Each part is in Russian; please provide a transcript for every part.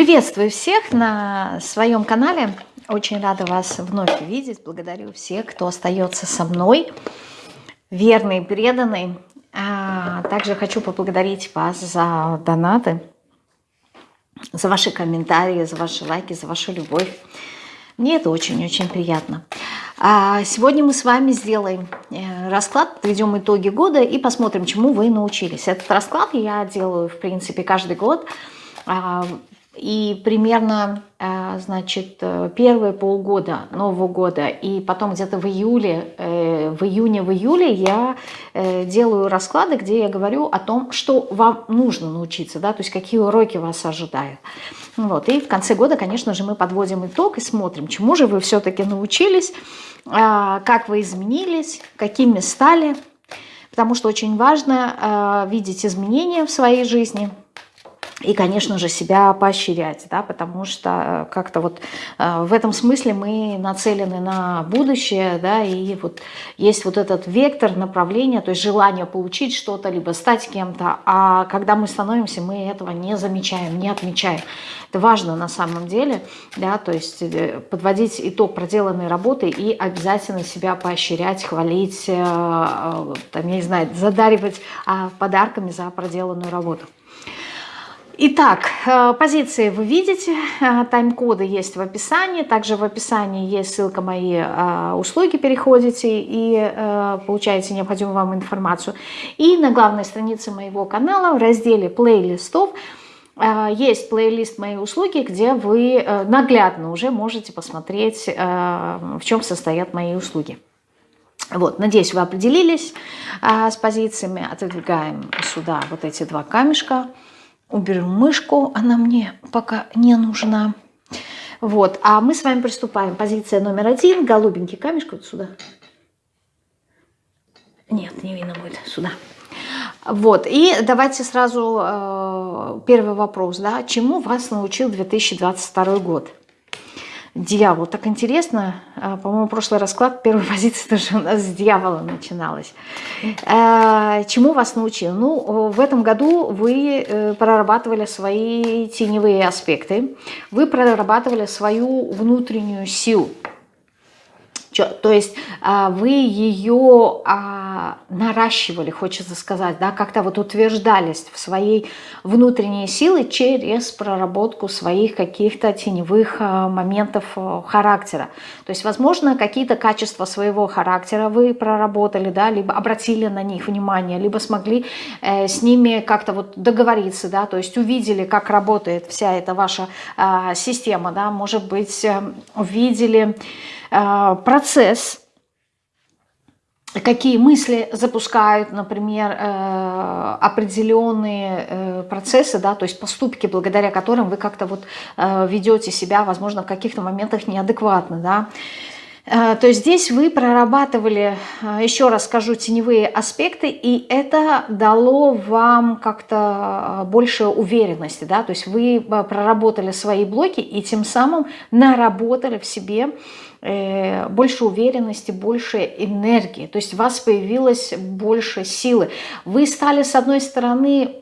Приветствую всех на своем канале. Очень рада вас вновь видеть. Благодарю всех, кто остается со мной, верный, преданный. А также хочу поблагодарить вас за донаты, за ваши комментарии, за ваши лайки, за вашу любовь. Мне это очень-очень приятно. А сегодня мы с вами сделаем э, расклад, подведем итоги года и посмотрим, чему вы научились. Этот расклад я делаю, в принципе, каждый год. А, и примерно, э, значит, э, первые полгода Нового года и потом где-то в июле, э, в июне, в июле я делаю расклады, где я говорю о том, что вам нужно научиться, да, то есть какие уроки вас ожидают. Вот. И в конце года, конечно же, мы подводим итог и смотрим, чему же вы все-таки научились, как вы изменились, какими стали, потому что очень важно видеть изменения в своей жизни – и, конечно же, себя поощрять, да, потому что э, как-то вот э, в этом смысле мы нацелены на будущее, да, и вот есть вот этот вектор направления, то есть желание получить что-то, либо стать кем-то, а когда мы становимся, мы этого не замечаем, не отмечаем. Это важно на самом деле, да, то есть э, подводить итог проделанной работы и обязательно себя поощрять, хвалить, там, я не знаю, задаривать а, подарками за проделанную работу. Итак, э, позиции вы видите, э, тайм-коды есть в описании, также в описании есть ссылка мои э, услуги, переходите и получаете необходимую вам информацию. И на главной странице моего канала в разделе плейлистов есть плейлист моей услуги, где вы наглядно уже можете посмотреть, в чем состоят мои услуги. Вот, надеюсь, вы определились с позициями. Отодвигаем сюда вот эти два камешка – уберем мышку, она мне пока не нужна. Вот, а мы с вами приступаем. Позиция номер один, голубенький камешек вот сюда. Нет, не видно будет, сюда. Вот, и давайте сразу э, первый вопрос, да, чему вас научил 2022 год? Дьявол. Так интересно, а, по-моему, прошлый расклад, первая позиция тоже у нас с дьявола начиналась. А, чему вас научил? Ну, в этом году вы э, прорабатывали свои теневые аспекты, вы прорабатывали свою внутреннюю силу. То есть а, вы ее а, наращивали, хочется сказать, да, как-то вот утверждались в своей внутренней силы через проработку своих каких-то теневых а, моментов характера. То есть, возможно, какие-то качества своего характера вы проработали, да, либо обратили на них внимание, либо смогли э, с ними как-то вот договориться, да, то есть увидели, как работает вся эта ваша система, да, может быть, э, увидели Э, процесс, какие мысли запускают, например, э, определенные э, процессы, да, то есть поступки, благодаря которым вы как-то вот ведете себя, возможно, в каких-то моментах неадекватно, да, то есть здесь вы прорабатывали, еще раз скажу, теневые аспекты, и это дало вам как-то больше уверенности. Да? То есть вы проработали свои блоки и тем самым наработали в себе Э, больше уверенности, больше энергии. То есть у вас появилось больше силы. Вы стали, с одной стороны,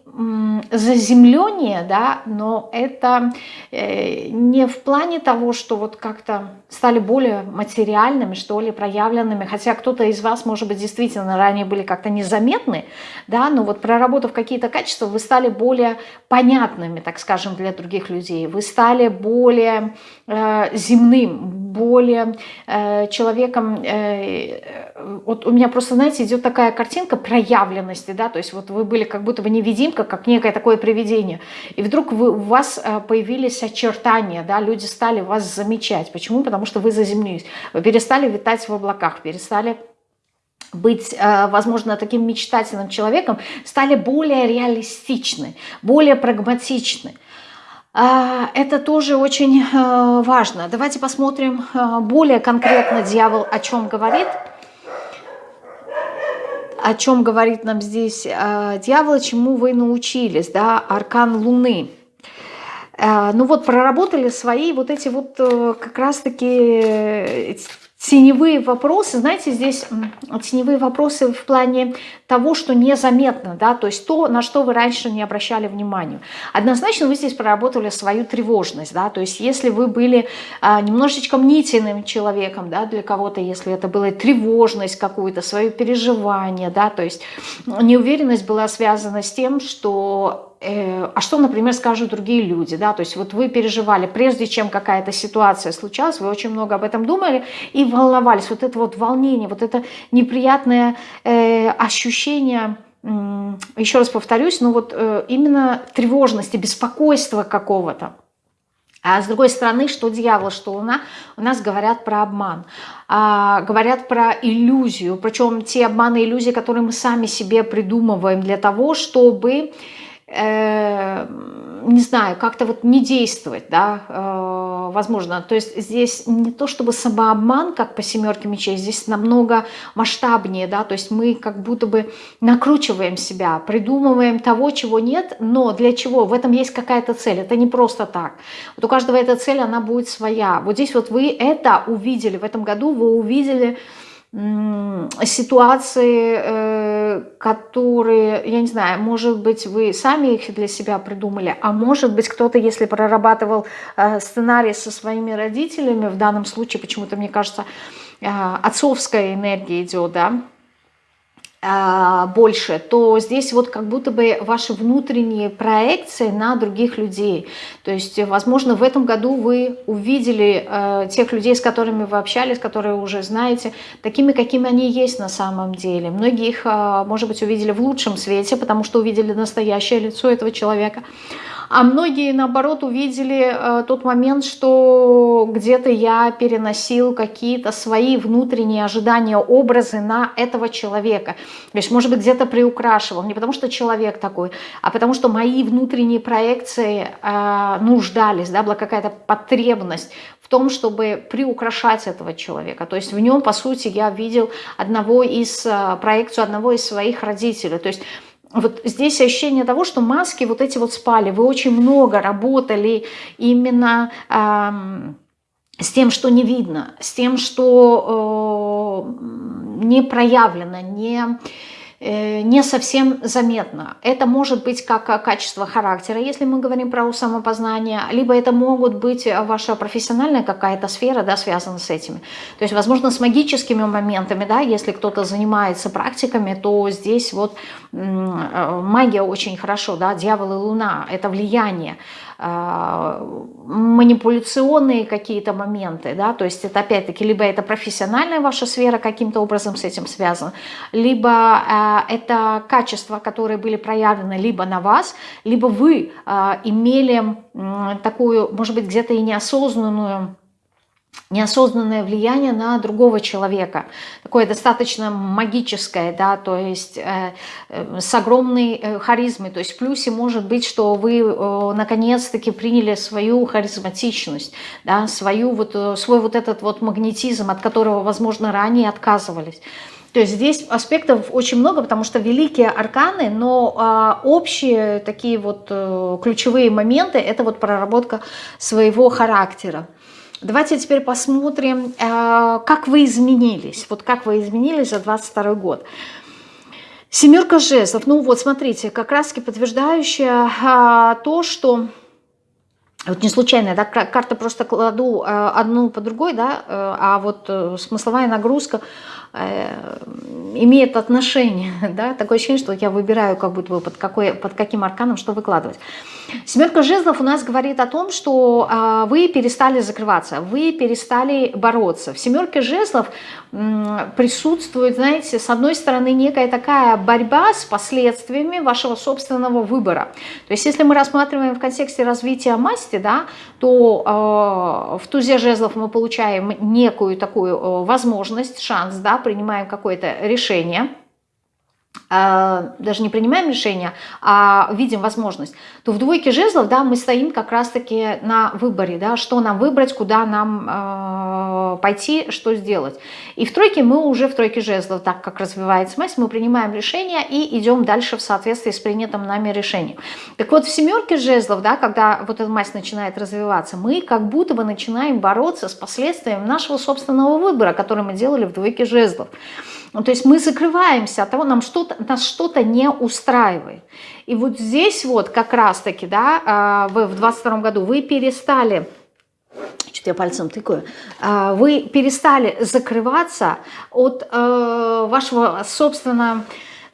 заземление, да, но это э, не в плане того, что вот как-то стали более материальными, что ли, проявленными, хотя кто-то из вас, может быть, действительно ранее были как-то незаметны, да, но вот проработав какие-то качества, вы стали более понятными, так скажем, для других людей, вы стали более э, земным, более э, человеком, э, вот у меня просто, знаете, идет такая картинка проявленности, да, то есть вот вы были как будто бы невидимка, как некое такое привидение, и вдруг вы, у вас э, появились очертания, да, люди стали вас замечать. Почему? Потому что вы заземлились, вы перестали витать в облаках, перестали быть, э, возможно, таким мечтательным человеком, стали более реалистичны, более прагматичны. А, это тоже очень э, важно. Давайте посмотрим более конкретно дьявол о чем говорит о чем говорит нам здесь э, дьявол, чему вы научились, да, аркан Луны. Э, ну вот проработали свои вот эти вот э, как раз-таки теневые вопросы, знаете, здесь теневые вопросы в плане того, что незаметно, да, то есть то, на что вы раньше не обращали внимания. Однозначно вы здесь проработали свою тревожность, да, то есть если вы были а, немножечко мнительным человеком, да, для кого-то, если это была тревожность какую-то, свое переживание, да, то есть неуверенность была связана с тем, что Э, а что, например, скажут другие люди, да, то есть вот вы переживали, прежде чем какая-то ситуация случалась, вы очень много об этом думали и волновались, вот это вот волнение, вот это неприятное э, ощущение, э, еще раз повторюсь, ну вот э, именно тревожности, беспокойства какого-то. А с другой стороны, что дьявол, что луна, у нас говорят про обман, а, говорят про иллюзию, причем те обманы и иллюзии, которые мы сами себе придумываем для того, чтобы э, не знаю, как-то вот не действовать, да, э, возможно. То есть здесь не то чтобы самообман, как по семерке мечей, здесь намного масштабнее, да, то есть мы как будто бы накручиваем себя, придумываем того, чего нет, но для чего? В этом есть какая-то цель, это не просто так. Вот у каждого эта цель, она будет своя. Вот здесь вот вы это увидели, в этом году вы увидели ситуации, э, которые, я не знаю, может быть, вы сами их для себя придумали, а может быть, кто-то, если прорабатывал э, сценарий со своими родителями, в данном случае, почему-то, мне кажется, э, отцовская энергия идет, да, больше, то здесь вот как будто бы ваши внутренние проекции на других людей. То есть, возможно, в этом году вы увидели э, тех людей, с которыми вы общались, которые уже знаете, такими, какими они есть на самом деле. Многие их, э, может быть, увидели в лучшем свете, потому что увидели настоящее лицо этого человека. А многие, наоборот, увидели э, тот момент, что где-то я переносил какие-то свои внутренние ожидания, образы на этого человека. То есть, может быть, где-то приукрашивал. Не потому что человек такой, а потому что мои внутренние проекции э, нуждались, да, была какая-то потребность в том, чтобы приукрашать этого человека. То есть в нем, по сути, я видел одного из, э, проекцию одного из своих родителей. То есть вот здесь ощущение того, что маски вот эти вот спали. Вы очень много работали именно эм, с тем, что не видно, с тем, что э, не проявлено, не не совсем заметно. Это может быть как качество характера, если мы говорим про самопознание, либо это могут быть ваша профессиональная какая-то сфера, да, связана с этими. То есть, возможно, с магическими моментами, да, если кто-то занимается практиками, то здесь вот э, магия очень хорошо, да, дьявол и луна, это влияние. Манипуляционные какие-то моменты, да, то есть это опять-таки либо это профессиональная ваша сфера каким-то образом с этим связана, либо а, это качества, которые были проявлены либо на вас, либо вы а, имели такую, может быть, где-то и неосознанную неосознанное влияние на другого человека, такое достаточно магическое, да, то есть э, э, с огромной э, харизмой, то есть в плюсе может быть, что вы э, наконец-таки приняли свою харизматичность, да, свою вот, э, свой вот этот вот магнетизм, от которого, возможно, ранее отказывались. То есть здесь аспектов очень много, потому что великие арканы, но а, общие такие вот а, ключевые моменты – это вот проработка своего характера. Давайте теперь посмотрим, э, как вы изменились. Вот как вы изменились за 22 год. Семерка жезлов. Ну вот, смотрите, как раз подтверждающая а, то, что... Вот не случайно, да, карты просто кладу э, одну по другой, да, э, а вот смысловая нагрузка Э, имеет отношение, да, такое ощущение, что я выбираю как будто бы под, какой, под каким арканом что выкладывать. Семерка жезлов у нас говорит о том, что а, вы перестали закрываться, вы перестали бороться. В семерке жезлов присутствует, знаете, с одной стороны некая такая борьба с последствиями вашего собственного выбора. То есть если мы рассматриваем в контексте развития масти, да, то э, в тузе жезлов мы получаем некую такую э, возможность, шанс, да, принимаем какое-то решение, даже не принимаем решение, а видим возможность, то в двойке жезлов, да, мы стоим как раз-таки на выборе, да, что нам выбрать, куда нам э, пойти, что сделать. И в тройке мы уже в тройке жезлов, так как развивается масть, мы принимаем решение и идем дальше в соответствии с принятым нами решением. Так вот, в семерке жезлов, да, когда вот эта масть начинает развиваться, мы как будто бы начинаем бороться с последствиями нашего собственного выбора, который мы делали в двойке жезлов. Ну, то есть мы закрываемся от того, нам что-то, нас что-то не устраивает. И вот здесь вот как раз-таки, да, а, вы в 22 году вы перестали что-то я пальцем тыкаю, а, вы перестали закрываться от э, вашего собственного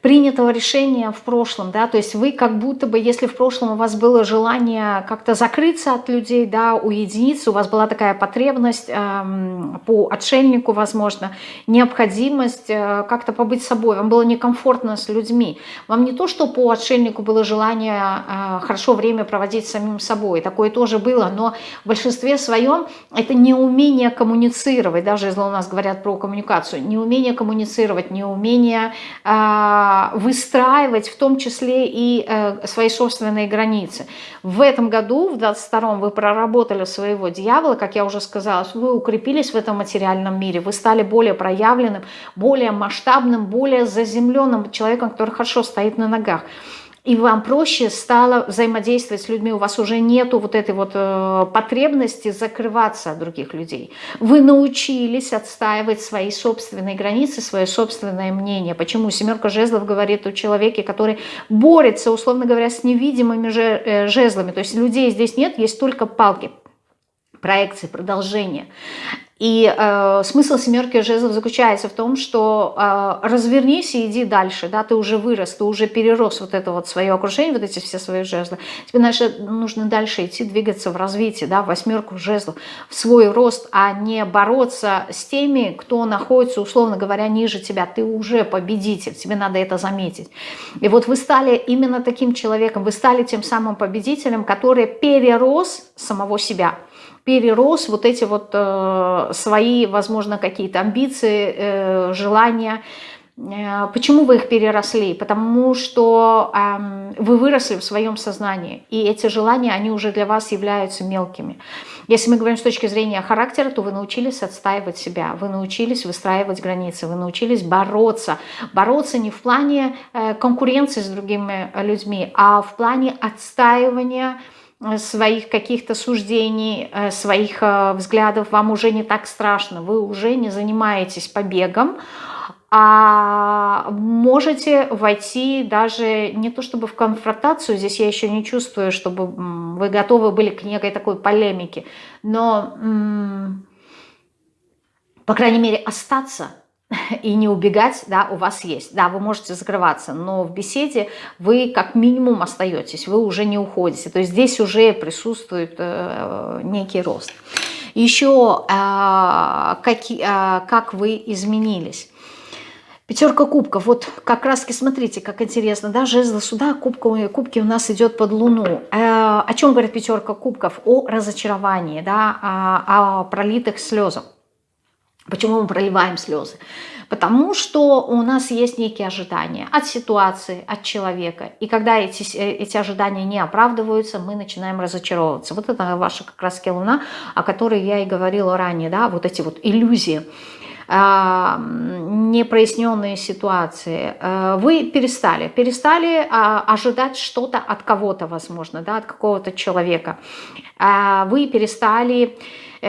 принятого решения в прошлом, да, то есть вы как будто бы, если в прошлом у вас было желание как-то закрыться от людей, да, уединиться, у вас была такая потребность эм, по отшельнику, возможно, необходимость э, как-то побыть собой, вам было некомфортно с людьми, вам не то, что по отшельнику было желание э, хорошо время проводить самим собой, такое тоже было, но в большинстве своем это неумение коммуницировать, даже если у нас говорят про коммуникацию, неумение коммуницировать, неумение э, выстраивать в том числе и э, свои собственные границы. В этом году, в 22-м, вы проработали своего дьявола, как я уже сказала, вы укрепились в этом материальном мире, вы стали более проявленным, более масштабным, более заземленным человеком, который хорошо стоит на ногах и вам проще стало взаимодействовать с людьми, у вас уже нету вот этой вот э, потребности закрываться от других людей. Вы научились отстаивать свои собственные границы, свое собственное мнение. Почему семерка жезлов говорит о человеке, который борется, условно говоря, с невидимыми же, э, жезлами. То есть людей здесь нет, есть только палки проекции, продолжения. И э, смысл семерки жезлов заключается в том, что э, развернись и иди дальше, да, ты уже вырос, ты уже перерос вот это вот свое окружение, вот эти все свои жезлы. Тебе дальше, нужно дальше идти, двигаться в развитии, да, в восьмерку жезлов, в свой рост, а не бороться с теми, кто находится, условно говоря, ниже тебя. Ты уже победитель, тебе надо это заметить. И вот вы стали именно таким человеком, вы стали тем самым победителем, который перерос самого себя перерос вот эти вот э, свои, возможно, какие-то амбиции, э, желания. Э, почему вы их переросли? Потому что э, вы выросли в своем сознании, и эти желания, они уже для вас являются мелкими. Если мы говорим с точки зрения характера, то вы научились отстаивать себя, вы научились выстраивать границы, вы научились бороться. Бороться не в плане конкуренции с другими людьми, а в плане отстаивания своих каких-то суждений, э, своих э, взглядов, вам уже не так страшно, вы уже не занимаетесь побегом, а можете войти даже не то чтобы в конфронтацию, здесь я еще не чувствую, чтобы вы готовы были к некой такой полемике, но, по крайней мере, остаться – и не убегать, да, у вас есть. Да, вы можете закрываться, но в беседе вы как минимум остаетесь, вы уже не уходите. То есть здесь уже присутствует э, некий рост. Еще э, как, э, как вы изменились. Пятерка кубков. Вот как раз смотрите, как интересно, да, жезл сюда, кубка, кубки у нас идет под луну. Э, о чем говорит пятерка кубков? О разочаровании, да, о, о пролитых слезах. Почему мы проливаем слезы? Потому что у нас есть некие ожидания от ситуации, от человека. И когда эти, э, эти ожидания не оправдываются, мы начинаем разочаровываться. Вот это ваша как раз луна, о которой я и говорила ранее, да, вот эти вот иллюзии а, непроясненные ситуации, э, вы перестали, перестали а, ожидать что-то от кого-то, возможно, да, от какого-то человека. А, вы перестали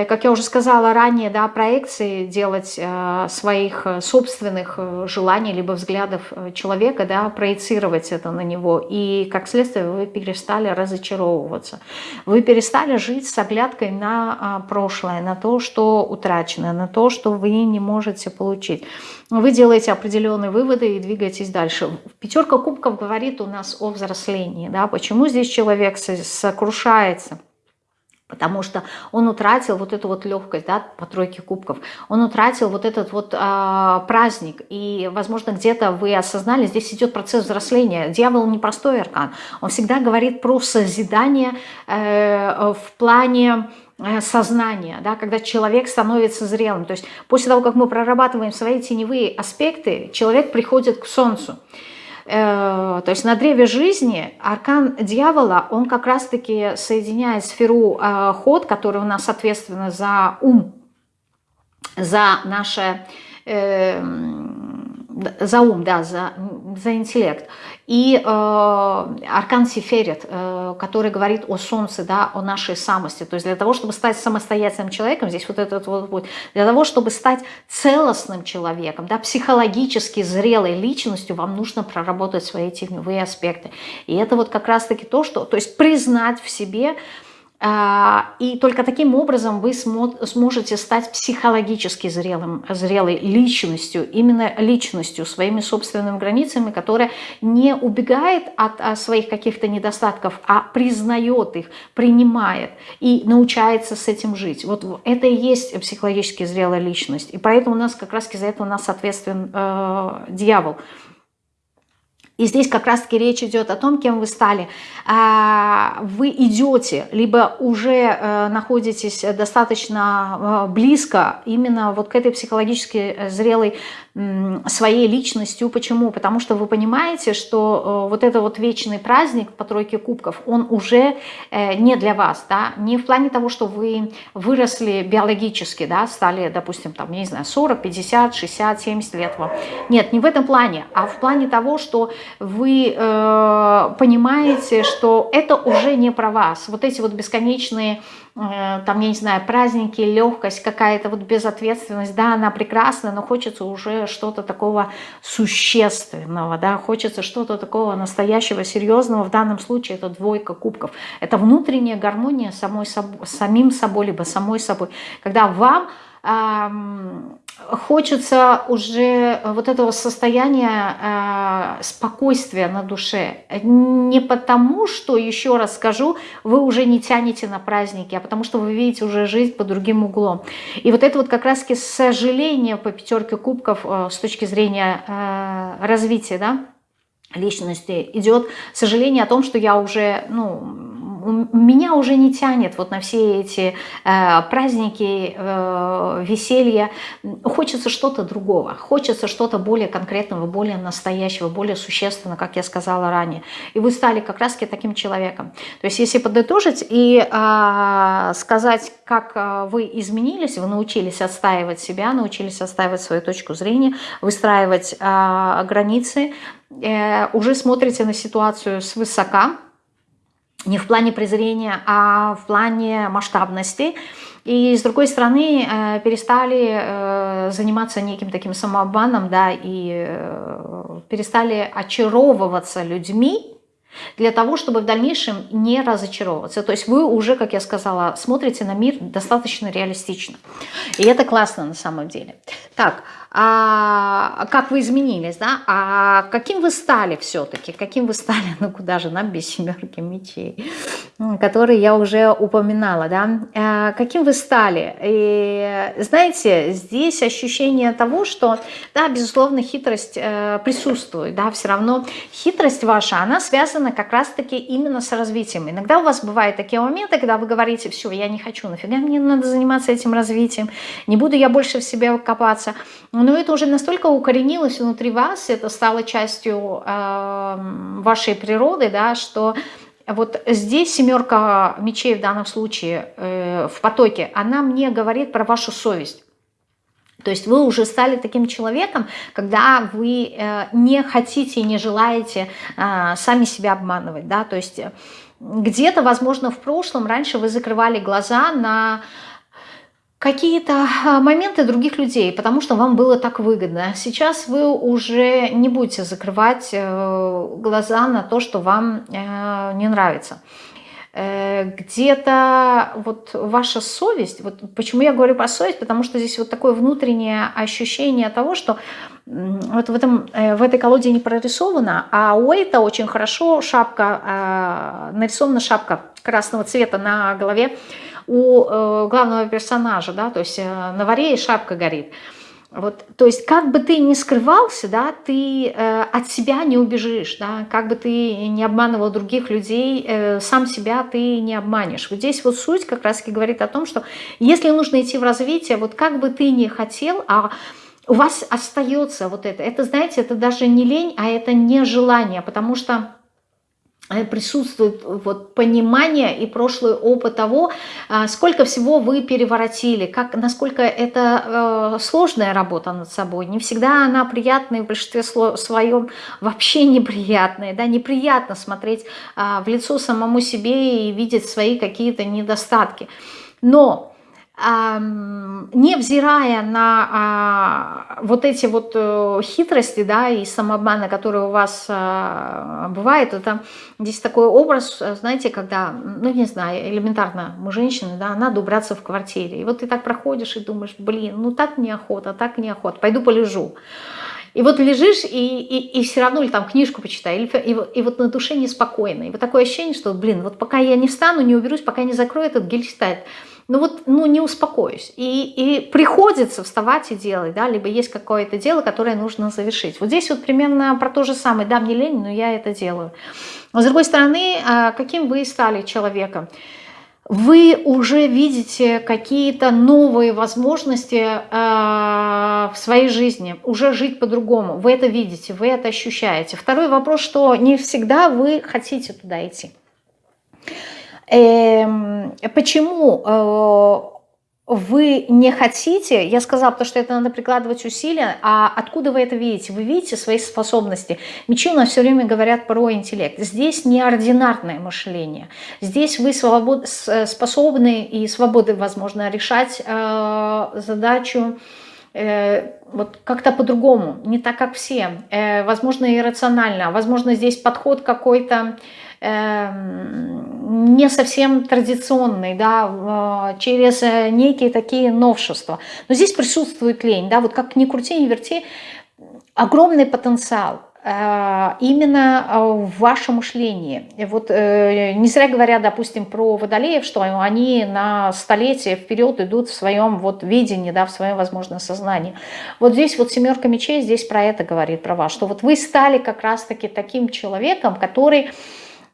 как я уже сказала ранее, да, проекции делать э, своих э, собственных желаний либо взглядов человека, да, проецировать это на него. И как следствие вы перестали разочаровываться. Вы перестали жить с оглядкой на а, прошлое, на то, что утрачено, на то, что вы не можете получить. Вы делаете определенные выводы и двигаетесь дальше. Пятерка кубков говорит у нас о взрослении. Да? Почему здесь человек сокрушается? Потому что он утратил вот эту вот легкость, да, по тройке кубков. Он утратил вот этот вот э, праздник. И, возможно, где-то вы осознали, здесь идет процесс взросления. Дьявол не простой аркан. Он всегда говорит про созидание э, в плане э, сознания, да, когда человек становится зрелым. То есть после того, как мы прорабатываем свои теневые аспекты, человек приходит к солнцу. Э, то есть на древе жизни аркан дьявола, он как раз-таки соединяет сферу э, ход, который у нас ответственна за ум, за наше... Э, за ум, да, за, за интеллект. И э, Аркан Сиферет, э, который говорит о солнце, да, о нашей самости. То есть для того, чтобы стать самостоятельным человеком, здесь вот этот вот путь, для того, чтобы стать целостным человеком, да, психологически зрелой личностью, вам нужно проработать свои теневые аспекты. И это вот как раз-таки то, что, то есть признать в себе, и только таким образом вы сможете стать психологически зрелым, зрелой личностью, именно личностью, своими собственными границами, которая не убегает от своих каких-то недостатков, а признает их, принимает и научается с этим жить. Вот это и есть психологически зрелая личность. И поэтому у нас как раз из-за этого у нас соответствен э, дьявол – и здесь как раз-таки речь идет о том, кем вы стали. А, вы идете, либо уже э, находитесь достаточно э, близко именно вот к этой психологически зрелой своей личностью. Почему? Потому что вы понимаете, что э, вот это вот вечный праздник по тройке кубков, он уже не для вас, да, не в плане того, что вы выросли биологически, да, стали, допустим, там, не знаю, 40, 50, 60, 70 лет вам. Нет, не в этом плане, а в плане того, что вы э, понимаете, что это уже не про вас. Вот эти вот бесконечные, э, там, я не знаю, праздники, легкость, какая-то вот безответственность, да, она прекрасна, но хочется уже что-то такого существенного, да, хочется что-то такого настоящего, серьезного. В данном случае это двойка кубков. Это внутренняя гармония самой собой, самим собой, либо самой собой. Когда вам хочется уже вот этого состояния э, спокойствия на душе. Не потому, что, еще раз скажу, вы уже не тянете на праздники, а потому что вы видите уже жизнь под другим углом. И вот это вот как раз-таки сожаление по пятерке кубков э, с точки зрения э, развития, да, личности идет сожаление о том, что я уже, ну, меня уже не тянет вот на все эти э, праздники, э, веселья. Хочется что-то другого, хочется что-то более конкретного, более настоящего, более существенного, как я сказала ранее. И вы стали как раз-таки таким человеком. То есть если подытожить и э, сказать, как э, вы изменились, вы научились отстаивать себя, научились отстаивать свою точку зрения, выстраивать э, границы, э, уже смотрите на ситуацию свысока, не в плане презрения, а в плане масштабности. И с другой стороны, э, перестали э, заниматься неким таким самообманом, да, и э, перестали очаровываться людьми, для того, чтобы в дальнейшем не разочаровываться. То есть вы уже, как я сказала, смотрите на мир достаточно реалистично. И это классно на самом деле. Так, а как вы изменились, да, а каким вы стали все-таки, каким вы стали, ну куда же нам без семерки мечей, которые я уже упоминала, да, а каким вы стали, и знаете, здесь ощущение того, что, да, безусловно, хитрость э, присутствует, да, все равно хитрость ваша, она связана как раз-таки именно с развитием. Иногда у вас бывают такие моменты, когда вы говорите, все, я не хочу, нафига мне надо заниматься этим развитием, не буду я больше в себе копаться, но это уже настолько укоренилось внутри вас, это стало частью э, вашей природы, да, что вот здесь семерка мечей в данном случае э, в потоке, она мне говорит про вашу совесть. То есть вы уже стали таким человеком, когда вы э, не хотите и не желаете э, сами себя обманывать. Да? То есть где-то, возможно, в прошлом раньше вы закрывали глаза на какие-то а, моменты других людей, потому что вам было так выгодно. Сейчас вы уже не будете закрывать э, глаза на то, что вам э, не нравится. Э, где-то вот ваша совесть, вот почему я говорю про совесть, потому что здесь вот такое внутреннее ощущение того, что вот в, этом, в этой колоде не прорисовано, а у это очень хорошо шапка, нарисована шапка красного цвета на голове, у э, главного персонажа, да, то есть э, на варе шапка горит. Вот, то есть как бы ты ни скрывался, да, ты э, от себя не убежишь, да, как бы ты не обманывал других людей, э, сам себя ты не обманешь. Вот здесь вот суть как раз-таки говорит о том, что если нужно идти в развитие, вот как бы ты ни хотел, а у вас остается вот это. Это, знаете, это даже не лень, а это не желание, потому что присутствует вот понимание и прошлый опыт того, а, сколько всего вы переворотили, как, насколько это э, сложная работа над собой. Не всегда она приятная, в большинстве своем вообще неприятная. Да? Неприятно смотреть э, в лицо самому себе и видеть свои какие-то недостатки. Но невзирая на а, вот эти вот э, хитрости, да, и самообманы, которые у вас а, бывают, это здесь такой образ, знаете, когда, ну, не знаю, элементарно, мы женщины, да, надо убраться в квартире, и вот ты так проходишь и думаешь, блин, ну так неохота, так неохота, пойду полежу. И вот лежишь, и, и, и все равно, или там книжку почитай, или, и, и вот на душе неспокойно. И вот такое ощущение, что, блин, вот пока я не встану, не уберусь, пока не закрою этот гельштальт, ну вот, ну не успокоюсь. И, и приходится вставать и делать, да, либо есть какое-то дело, которое нужно завершить. Вот здесь вот примерно про то же самое, да, мне лень, но я это делаю. Но с другой стороны, а, каким вы стали человеком? Вы уже видите какие-то новые возможности э, в своей жизни, уже жить по-другому. Вы это видите, вы это ощущаете. Второй вопрос, что не всегда вы хотите туда идти. Эм, почему э, вы не хотите, я сказала, потому что это надо прикладывать усилия, а откуда вы это видите? Вы видите свои способности. Мечи у нас все время говорят про интеллект. Здесь неординарное мышление. Здесь вы свобод, способны и свободы, возможно, решать э, задачу э, вот как-то по-другому, не так, как все. Э, возможно, иррационально, возможно, здесь подход какой-то не совсем традиционный, да, через э, некие такие новшества. Но здесь присутствует лень, да, вот как ни крути, ни верти, огромный потенциал э, именно э, в вашем мышлении. Вот не зря говорят, допустим, про водолеев, что они на столетие вперед идут в своем вот видении, да, в своем, возможно, сознании. Вот здесь вот семерка мечей здесь про это говорит, про вас, что вот вы стали как раз-таки таким человеком, который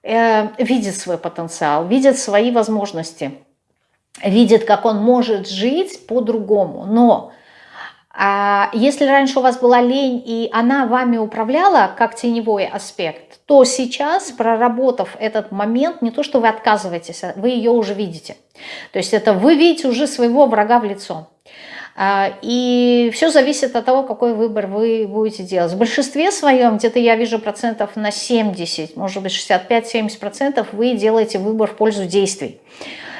Э, видит свой потенциал, видит свои возможности, видит, как он может жить по-другому. Но а если раньше у вас была лень, и она вами управляла как теневой аспект, то сейчас, проработав этот момент, не то, что вы отказываетесь, а вы ее уже видите. То есть это вы видите уже своего врага в лицо. А, и все зависит от того, какой выбор вы будете делать. В большинстве своем, где-то я вижу процентов на 70, может быть 65-70 процентов, вы делаете выбор в пользу действий.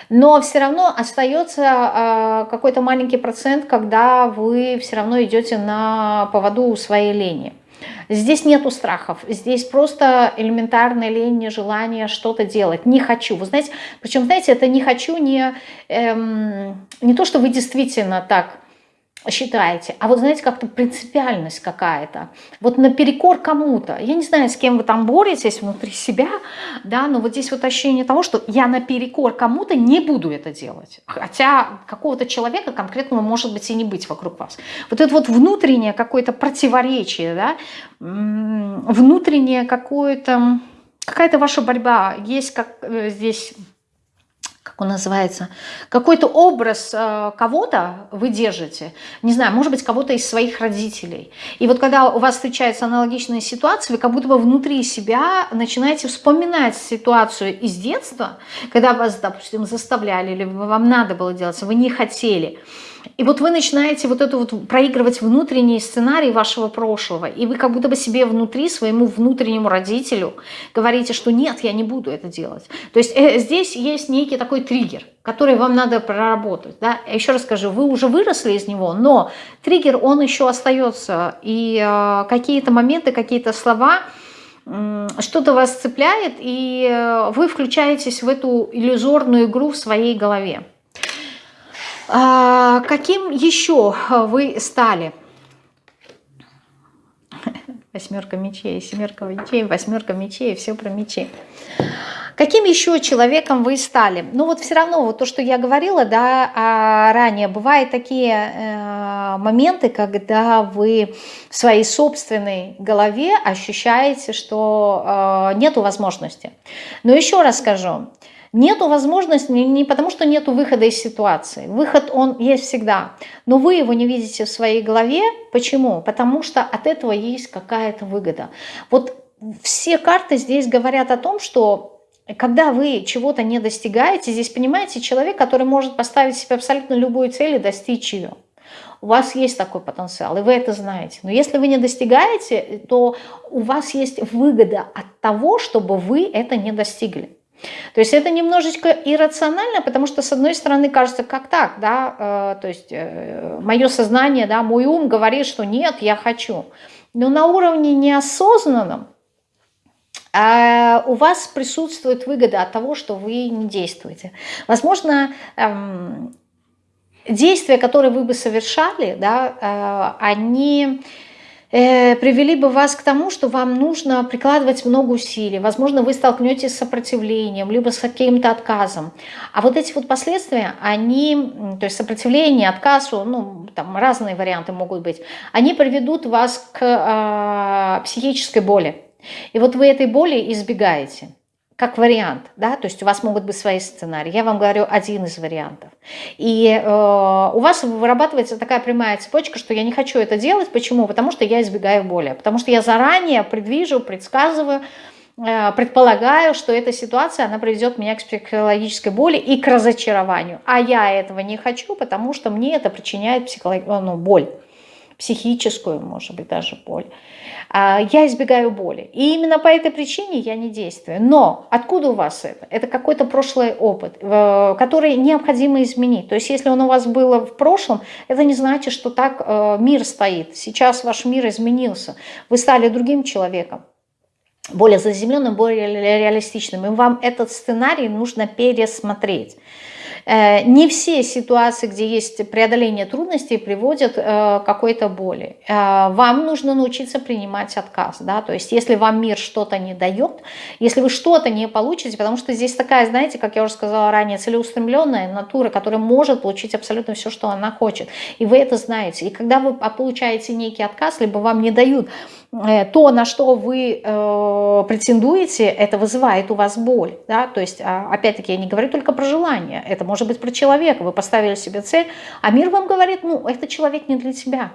Но все равно остается а, какой-то маленький процент, когда вы все равно идете на поводу своей лени. Здесь нету страхов, здесь просто элементарная лень, нежелание что-то делать. Не хочу. Вы знаете, причем, знаете, это не хочу не, эм, не то, что вы действительно так считаете, а вот знаете, как-то принципиальность какая-то, вот наперекор кому-то, я не знаю, с кем вы там боретесь внутри себя, да, но вот здесь вот ощущение того, что я наперекор кому-то не буду это делать, хотя какого-то человека конкретного может быть и не быть вокруг вас. Вот это вот внутреннее какое-то противоречие, да, внутреннее какое-то, какая-то ваша борьба, есть как э, здесь как он называется, какой-то образ э, кого-то вы держите, не знаю, может быть, кого-то из своих родителей. И вот когда у вас встречаются аналогичные ситуации, вы как будто бы внутри себя начинаете вспоминать ситуацию из детства, когда вас, допустим, заставляли, или вам надо было делать, вы не хотели – и вот вы начинаете вот это вот проигрывать внутренний сценарий вашего прошлого, и вы как будто бы себе внутри, своему внутреннему родителю говорите, что нет, я не буду это делать. То есть э, здесь есть некий такой триггер, который вам надо проработать. Да? Еще раз скажу, вы уже выросли из него, но триггер, он еще остается, и э, какие-то моменты, какие-то слова, что-то вас цепляет, и э, вы включаетесь в эту иллюзорную игру в своей голове. А, каким еще вы стали? Восьмерка мечей, семерка мечей, восьмерка мечей, все про мечи. Каким еще человеком вы стали? Ну вот все равно, вот то, что я говорила да, а ранее, бывают такие э, моменты, когда вы в своей собственной голове ощущаете, что э, нету возможности. Но еще раз скажу, Нету возможности не потому, что нету выхода из ситуации. Выход он есть всегда. Но вы его не видите в своей голове. Почему? Потому что от этого есть какая-то выгода. Вот все карты здесь говорят о том, что когда вы чего-то не достигаете, здесь, понимаете, человек, который может поставить себе абсолютно любую цель и достичь ее. У вас есть такой потенциал, и вы это знаете. Но если вы не достигаете, то у вас есть выгода от того, чтобы вы это не достигли. То есть это немножечко иррационально, потому что с одной стороны кажется, как так, да, э, то есть э, мое сознание, да, мой ум говорит, что нет, я хочу. Но на уровне неосознанном э, у вас присутствует выгода от того, что вы не действуете. Возможно, эм, действия, которые вы бы совершали, да, они привели бы вас к тому, что вам нужно прикладывать много усилий. Возможно, вы столкнетесь с сопротивлением, либо с каким-то отказом. А вот эти вот последствия, они, то есть сопротивление, отказ, ну, там разные варианты могут быть, они приведут вас к э, психической боли. И вот вы этой боли избегаете как вариант, да, то есть у вас могут быть свои сценарии. Я вам говорю один из вариантов. И э, у вас вырабатывается такая прямая цепочка, что я не хочу это делать. Почему? Потому что я избегаю боли. Потому что я заранее предвижу, предсказываю, э, предполагаю, что эта ситуация, она приведет меня к психологической боли и к разочарованию. А я этого не хочу, потому что мне это причиняет психолог... ну, боль психическую, может быть, даже боль. А, я избегаю боли. И именно по этой причине я не действую. Но откуда у вас это? Это какой-то прошлый опыт, который необходимо изменить. То есть если он у вас был в прошлом, это не значит, что так э, мир стоит. Сейчас ваш мир изменился. Вы стали другим человеком более заземленным, более реалистичным. И вам этот сценарий нужно пересмотреть. Э, не все ситуации, где есть преодоление трудностей, приводят э, к какой-то боли. Э, вам нужно научиться принимать отказ. Да? То есть если вам мир что-то не дает, если вы что-то не получите, потому что здесь такая, знаете, как я уже сказала ранее, целеустремленная натура, которая может получить абсолютно все, что она хочет. И вы это знаете. И когда вы получаете некий отказ, либо вам не дают то, на что вы э, претендуете, это вызывает у вас боль. Да? То есть, а, опять-таки, я не говорю только про желание, это может быть про человека. Вы поставили себе цель, а мир вам говорит, ну, этот человек не для тебя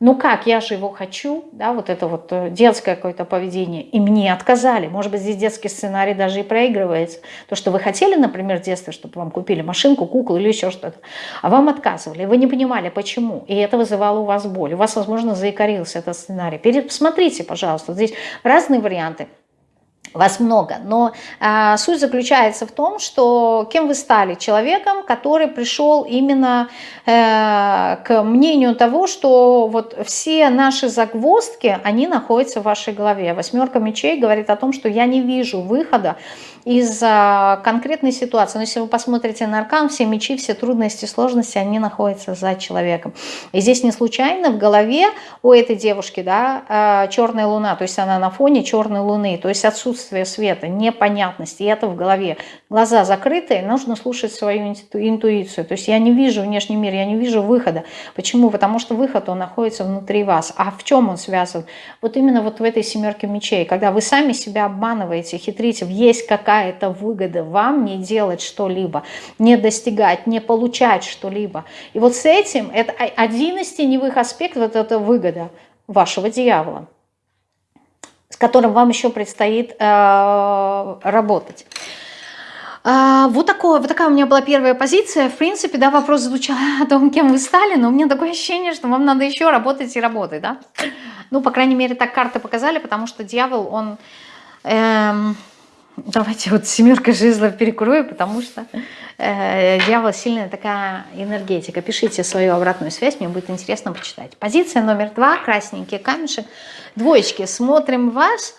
ну как, я же его хочу, да, вот это вот э, детское какое-то поведение, и мне отказали. Может быть, здесь детский сценарий даже и проигрывается. То, что вы хотели, например, в детстве, чтобы вам купили машинку, куклу или еще что-то, а вам отказывали, вы не понимали, почему, и это вызывало у вас боль. У вас, возможно, заикарился этот сценарий. Посмотрите, пожалуйста, здесь разные варианты вас много, но э, суть заключается в том, что кем вы стали? Человеком, который пришел именно э, к мнению того, что вот все наши загвоздки, они находятся в вашей голове. Восьмерка мечей говорит о том, что я не вижу выхода из конкретной ситуации. Но если вы посмотрите на аркан, все мечи, все трудности, сложности, они находятся за человеком. И здесь не случайно в голове у этой девушки да, а, черная луна, то есть она на фоне черной луны, то есть отсутствие света, непонятности, и это в голове. Глаза закрытые, нужно слушать свою интуицию. То есть я не вижу внешний мир, я не вижу выхода. Почему? Потому что выход, он находится внутри вас. А в чем он связан? Вот именно вот в этой семерке мечей, когда вы сами себя обманываете, хитрите, есть какая какая-то выгода вам не делать что-либо, не достигать, не получать что-либо. И вот с этим, это один из теневых аспектов, вот это выгода вашего дьявола, с которым вам еще предстоит э, работать. А, вот, такое, вот такая у меня была первая позиция. В принципе, да, вопрос звучал о том, кем вы стали, но у меня такое ощущение, что вам надо еще работать и работать, да. Ну, по крайней мере, так карты показали, потому что дьявол, он... Эм, Давайте вот семерка жезлов перекрою, потому что э, дьявол сильная такая энергетика. Пишите свою обратную связь, мне будет интересно почитать. Позиция номер два, красненький камешек. Двоечки, смотрим вас.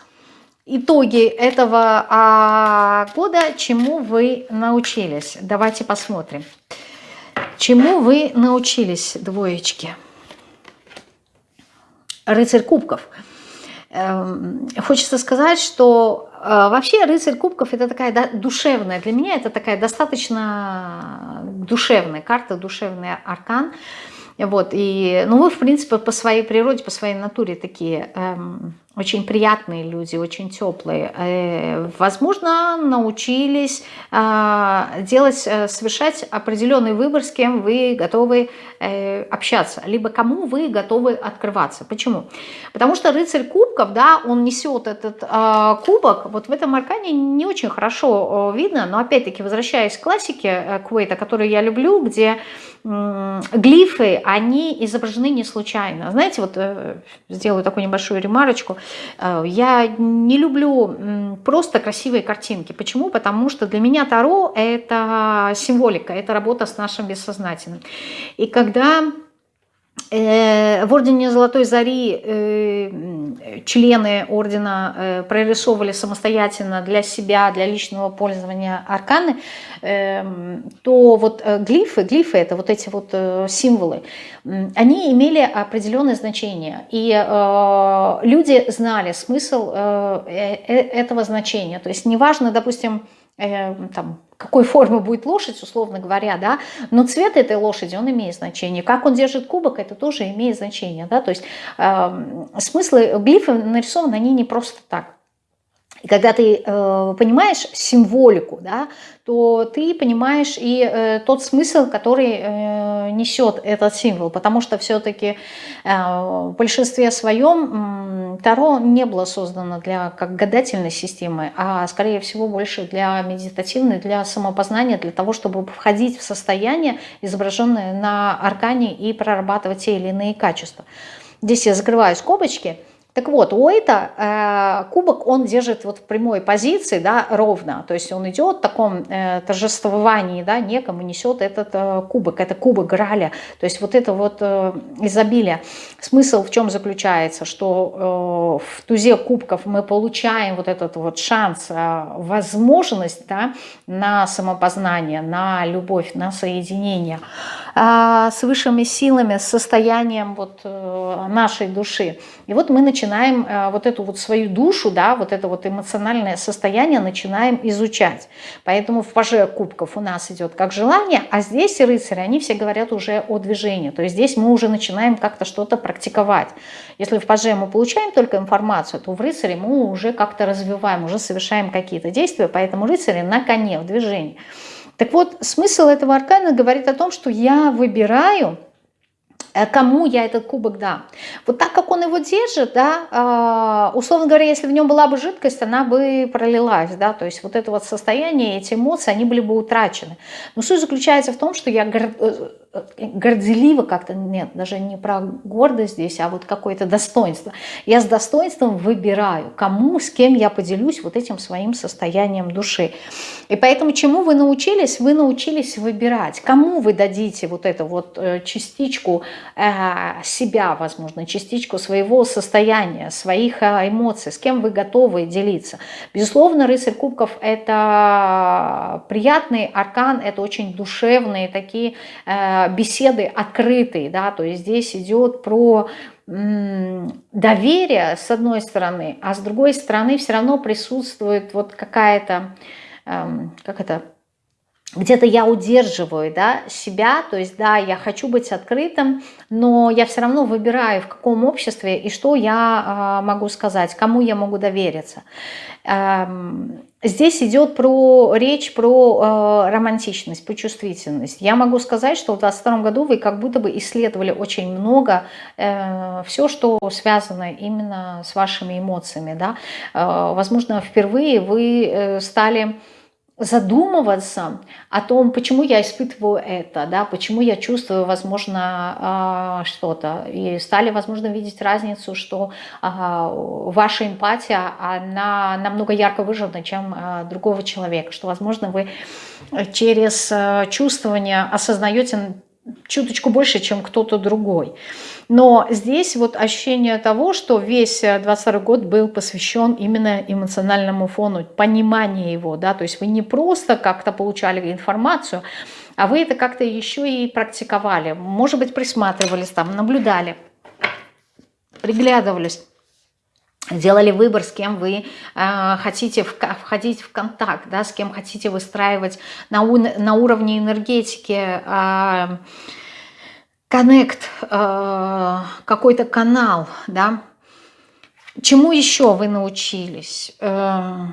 Итоги этого а, года, чему вы научились. Давайте посмотрим. Чему вы научились, двоечки? Рыцарь кубков. Эм, хочется сказать, что вообще рыцарь кубков это такая душевная, для меня это такая достаточно душевная карта, душевный аркан. Вот, и, ну, вы, в принципе, по своей природе, по своей натуре такие эм, очень приятные люди, очень теплые. Э, возможно, научились а, делать, э, совершать определенный выбор, с кем вы готовы э, общаться, либо кому вы готовы открываться. Почему? Потому что рыцарь кубков, да, он несет этот а, кубок, вот в этом аркане не очень хорошо видно, но опять-таки, возвращаясь к классике Квейта, которую я люблю, где глифы, они изображены не случайно. Знаете, вот сделаю такую небольшую ремарочку. Э, я не люблю просто красивые картинки. Почему? Потому что для меня Таро – это символика, это работа с нашим бессознательным. И когда в Ордене Золотой Зари э, члены Ордена э, прорисовывали самостоятельно для себя, для личного пользования арканы, то вот глифы, глифы это вот эти вот символы, они имели определенное значение. И люди знали смысл этого значения. То есть неважно, допустим, там, какой формы будет лошадь, условно говоря, да, но цвет этой лошади, он имеет значение. Как он держит кубок, это тоже имеет значение, да, то есть э, смыслы глифы нарисованы, они не просто так. И когда ты э, понимаешь символику, да, то ты понимаешь и э, тот смысл, который э, несет этот символ. Потому что все-таки э, в большинстве своем э, Таро не было создано для как гадательной системы, а скорее всего больше для медитативной, для самопознания, для того, чтобы входить в состояние, изображенное на аркане и прорабатывать те или иные качества. Здесь я закрываю скобочки – так вот, у Уэйта э, кубок он держит вот в прямой позиции, да, ровно. То есть он идет в таком э, торжествовании, да, некому несет этот э, кубок. Это кубок Граля. То есть вот это вот э, изобилие. Смысл в чем заключается? Что э, в тузе кубков мы получаем вот этот вот шанс, э, возможность да, на самопознание, на любовь, на соединение с высшими силами, с состоянием вот э, нашей души. И вот мы начинаем э, вот эту вот свою душу, да, вот это вот эмоциональное состояние начинаем изучать. Поэтому в паже кубков у нас идет как желание, а здесь рыцари, они все говорят уже о движении. То есть здесь мы уже начинаем как-то что-то практиковать. Если в паже мы получаем только информацию, то в рыцаре мы уже как-то развиваем, уже совершаем какие-то действия, поэтому рыцари на коне, в движении. Так вот, смысл этого аркана говорит о том, что я выбираю Э, кому я этот кубок дам. Вот так как он его держит, да, а, условно говоря, если в нем была бы жидкость, она бы пролилась, да, то есть вот это вот состояние, эти эмоции, они были бы утрачены. Но суть заключается в том, что я э, горделиво как-то, нет, даже не про гордость здесь, а вот какое-то достоинство. Я с достоинством выбираю, кому, с кем я поделюсь вот этим своим состоянием души. И поэтому чему вы научились? Вы научились выбирать, кому вы дадите вот эту вот э, частичку э, себя, возможно, частичку своего состояния, своих э, эмоций, с кем вы готовы делиться. Безусловно, рыцарь кубков – это приятный аркан, это очень душевные такие беседы открытые, да, то есть здесь идет про доверие с одной стороны, а с другой стороны все равно присутствует вот какая-то, эм, как это, где-то я удерживаю да, себя, то есть да, я хочу быть открытым, но я все равно выбираю, в каком обществе и что я э, могу сказать, кому я могу довериться. Эм, Здесь идет про речь про э, романтичность, про чувствительность. Я могу сказать, что в 2022 году вы как будто бы исследовали очень много э, все, что связано именно с вашими эмоциями. Да? Э, возможно, впервые вы э, стали задумываться о том, почему я испытываю это, да, почему я чувствую, возможно, а, что-то. И стали, возможно, видеть разницу, что а, ваша эмпатия, она намного ярко выражена, чем а, другого человека, что, возможно, вы через чувствование осознаете чуточку больше, чем кто-то другой. Но здесь вот ощущение того, что весь 22 год был посвящен именно эмоциональному фону, пониманию его, да, то есть вы не просто как-то получали информацию, а вы это как-то еще и практиковали, может быть, присматривались там, наблюдали, приглядывались делали выбор, с кем вы э, хотите в, входить в контакт, да, с кем хотите выстраивать на, у, на уровне энергетики э, коннект, э, какой-то канал, да, Чему еще вы научились? Э,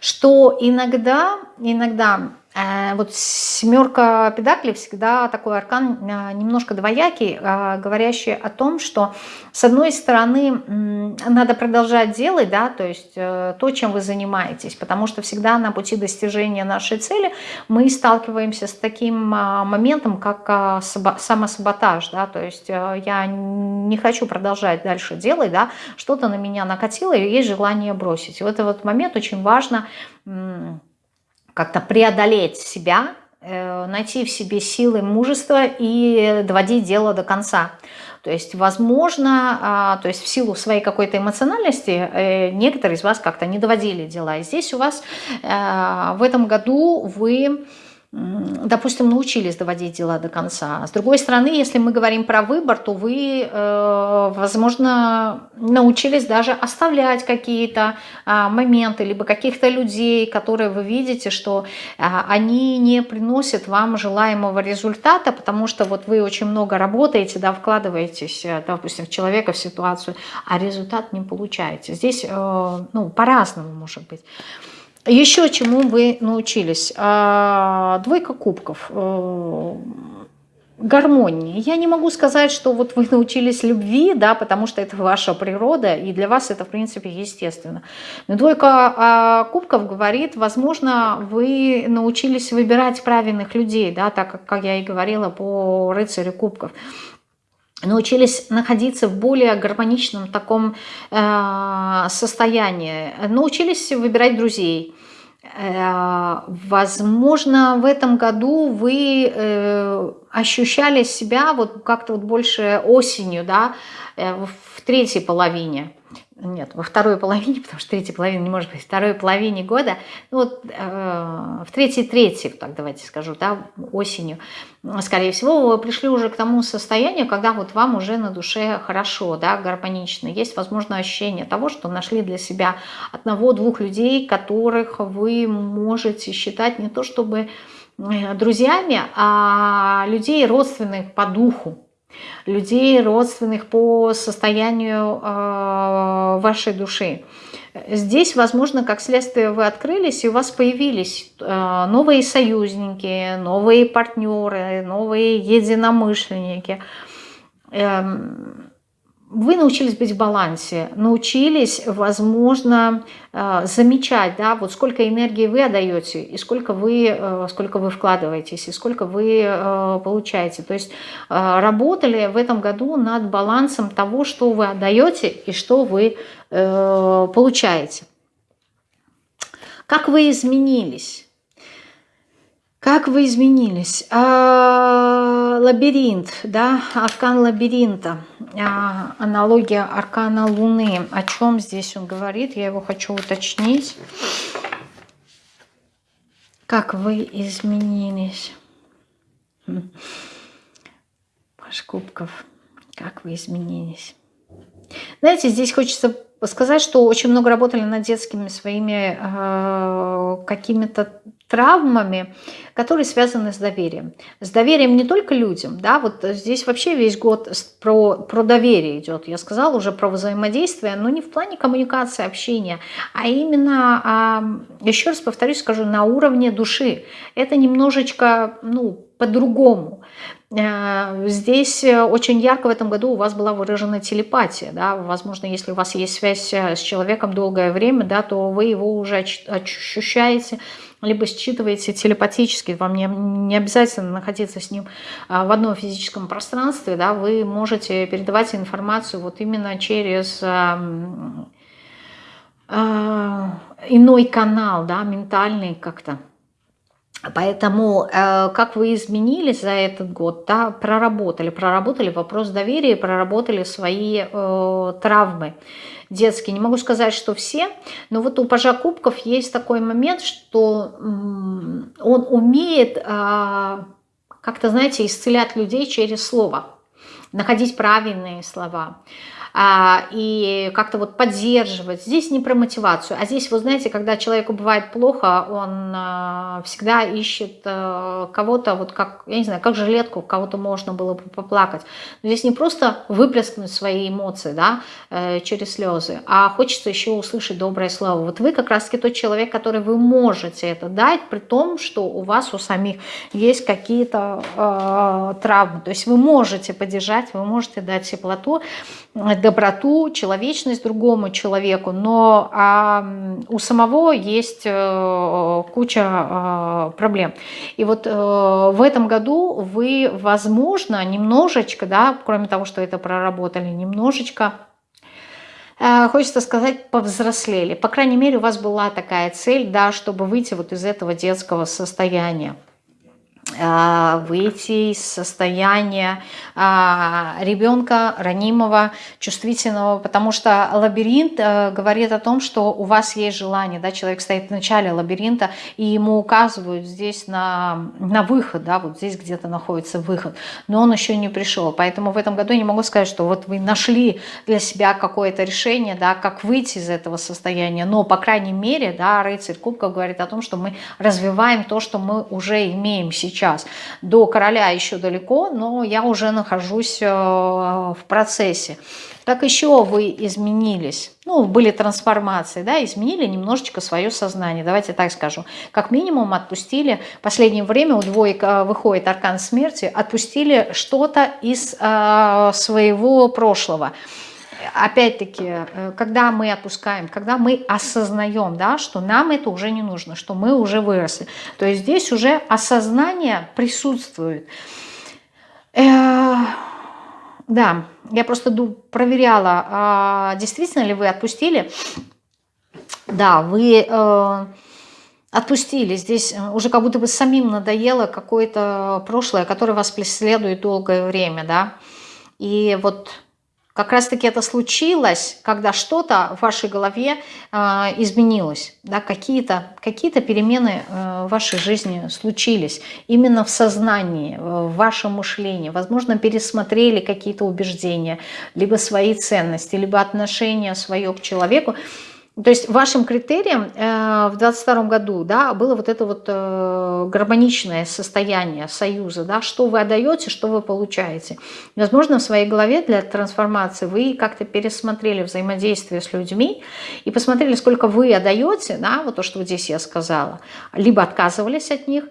что иногда, иногда вот семерка педаклей всегда такой аркан э, немножко двоякий, э, говорящий о том, что с одной стороны надо продолжать делать, да, то есть то, чем вы занимаетесь, потому что всегда на пути достижения нашей цели мы сталкиваемся с таким моментом, как самосаботаж, да, то есть я не хочу продолжать дальше делать, да, что-то на меня накатило и есть желание бросить. И в этот момент очень важно как-то преодолеть себя, э, найти в себе силы, мужество и доводить дело до конца. То есть, возможно, а, то есть в силу своей какой-то эмоциональности э, некоторые из вас как-то не доводили дела. И здесь у вас э, в этом году вы допустим, научились доводить дела до конца. С другой стороны, если мы говорим про выбор, то вы, э, возможно, научились даже оставлять какие-то а, моменты, либо каких-то людей, которые вы видите, что а, они не приносят вам желаемого результата, потому что вот вы очень много работаете, да, вкладываетесь, э, допустим, в человека, в ситуацию, а результат не получаете. Здесь, э, ну, по-разному может быть. Еще чему вы научились? А, двойка кубков. Э, гармонии. Я не могу сказать, что вот вы научились любви, да, потому что это ваша природа, и для вас это, в принципе, естественно. Но двойка а, кубков говорит, возможно, вы научились выбирать правильных людей, да, так как, как я и говорила по рыцарю кубков научились находиться в более гармоничном таком э, состоянии, научились выбирать друзей. Э, возможно, в этом году вы э, ощущали себя вот как-то вот больше осенью, да, в третьей половине нет, во второй половине, потому что третья половина не может быть, второй половине года, ну вот э, в третьей трети, так давайте скажу, да, осенью, скорее всего, вы пришли уже к тому состоянию, когда вот вам уже на душе хорошо, да, гармонично. Есть, возможно, ощущение того, что нашли для себя одного-двух людей, которых вы можете считать не то чтобы э, друзьями, а людей родственных по духу, людей, родственных по состоянию э, вашей души. Здесь, возможно, как следствие вы открылись, и у вас появились э, новые союзники, новые партнеры, новые единомышленники. Эм, вы научились быть в балансе, научились, возможно, э, замечать, да, вот сколько энергии вы отдаете, и сколько вы, э, сколько вы вкладываетесь, и сколько вы э, получаете. То есть работали в этом году над балансом того, что вы отдаете и что вы получаете. Как вы изменились? Как вы изменились? А, лабиринт, да, аркан лабиринта, а, аналогия аркана Луны. О чем здесь он говорит? Я его хочу уточнить. Как вы изменились? Паш Кубков, как вы изменились? Знаете, здесь хочется сказать, что очень много работали над детскими своими э, какими-то травмами, которые связаны с доверием. С доверием не только людям, да, вот здесь вообще весь год про, про доверие идет. Я сказала уже про взаимодействие, но не в плане коммуникации, общения, а именно, а, еще раз повторюсь, скажу, на уровне души. Это немножечко, ну, по-другому. Э, здесь очень ярко в этом году у вас была выражена телепатия. Да? Возможно, если у вас есть связь с человеком долгое время, да, то вы его уже ощущаете, либо считываете телепатически, вам не, не обязательно находиться с ним а, в одном физическом пространстве, да, вы можете передавать информацию вот именно через а, а, иной канал, да, ментальный как-то. Поэтому э, как вы изменились за этот год, да, проработали, проработали вопрос доверия, проработали свои э, травмы детские. Не могу сказать, что все, но вот у пажа кубков есть такой момент, что он умеет а, как-то, знаете, исцелять людей через слово, находить правильные слова. А, и как-то вот поддерживать. Здесь не про мотивацию, а здесь, вы знаете, когда человеку бывает плохо, он а, всегда ищет а, кого-то, вот как, я не знаю, как жилетку, кого-то можно было бы поплакать. Но здесь не просто выплеснуть свои эмоции, да, э, через слезы, а хочется еще услышать доброе слово. Вот вы как раз-таки тот человек, который вы можете это дать, при том, что у вас у самих есть какие-то э, травмы. То есть вы можете поддержать, вы можете дать теплоту, доброту, человечность другому человеку, но а, у самого есть э, куча э, проблем. И вот э, в этом году вы, возможно, немножечко, да, кроме того, что это проработали, немножечко э, хочется сказать, повзрослели. По крайней мере, у вас была такая цель, да, чтобы выйти вот из этого детского состояния. А, выйти из состояния а, ребенка ранимого, чувствительного, потому что лабиринт э, говорит о том, что у вас есть желание, да, человек стоит в начале лабиринта, и ему указывают здесь на, на выход, да, вот здесь где-то находится выход, но он еще не пришел, поэтому в этом году я не могу сказать, что вот вы нашли для себя какое-то решение, да, как выйти из этого состояния, но, по крайней мере, да, рыцарь кубков говорит о том, что мы развиваем то, что мы уже имеем сейчас, сейчас. До короля еще далеко, но я уже нахожусь э, в процессе. Как еще вы изменились? Ну, были трансформации, да, изменили немножечко свое сознание, давайте так скажу. Как минимум отпустили, в последнее время у двоек э, выходит аркан смерти, отпустили что-то из э, своего прошлого опять-таки, э, когда мы отпускаем, когда мы осознаем, да, что нам это уже не нужно, что мы уже выросли, то есть здесь уже осознание присутствует. Э, да, я просто проверяла, а действительно ли вы отпустили. Да, вы э, отпустили. Здесь уже как будто бы самим надоело какое-то прошлое, которое вас преследует долгое время, да. И вот как раз-таки это случилось, когда что-то в вашей голове э, изменилось, да, какие-то какие, -то, перемены э, в вашей жизни случились, именно в сознании, в вашем мышлении. Возможно, пересмотрели какие-то убеждения, либо свои ценности, либо отношение свое к человеку. То есть вашим критерием э, в 2022 году да, было вот это вот э, гармоничное состояние союза, да, что вы отдаете, что вы получаете. Возможно, в своей голове для трансформации вы как-то пересмотрели взаимодействие с людьми и посмотрели, сколько вы отдаете, да, вот то, что здесь я сказала, либо отказывались от них,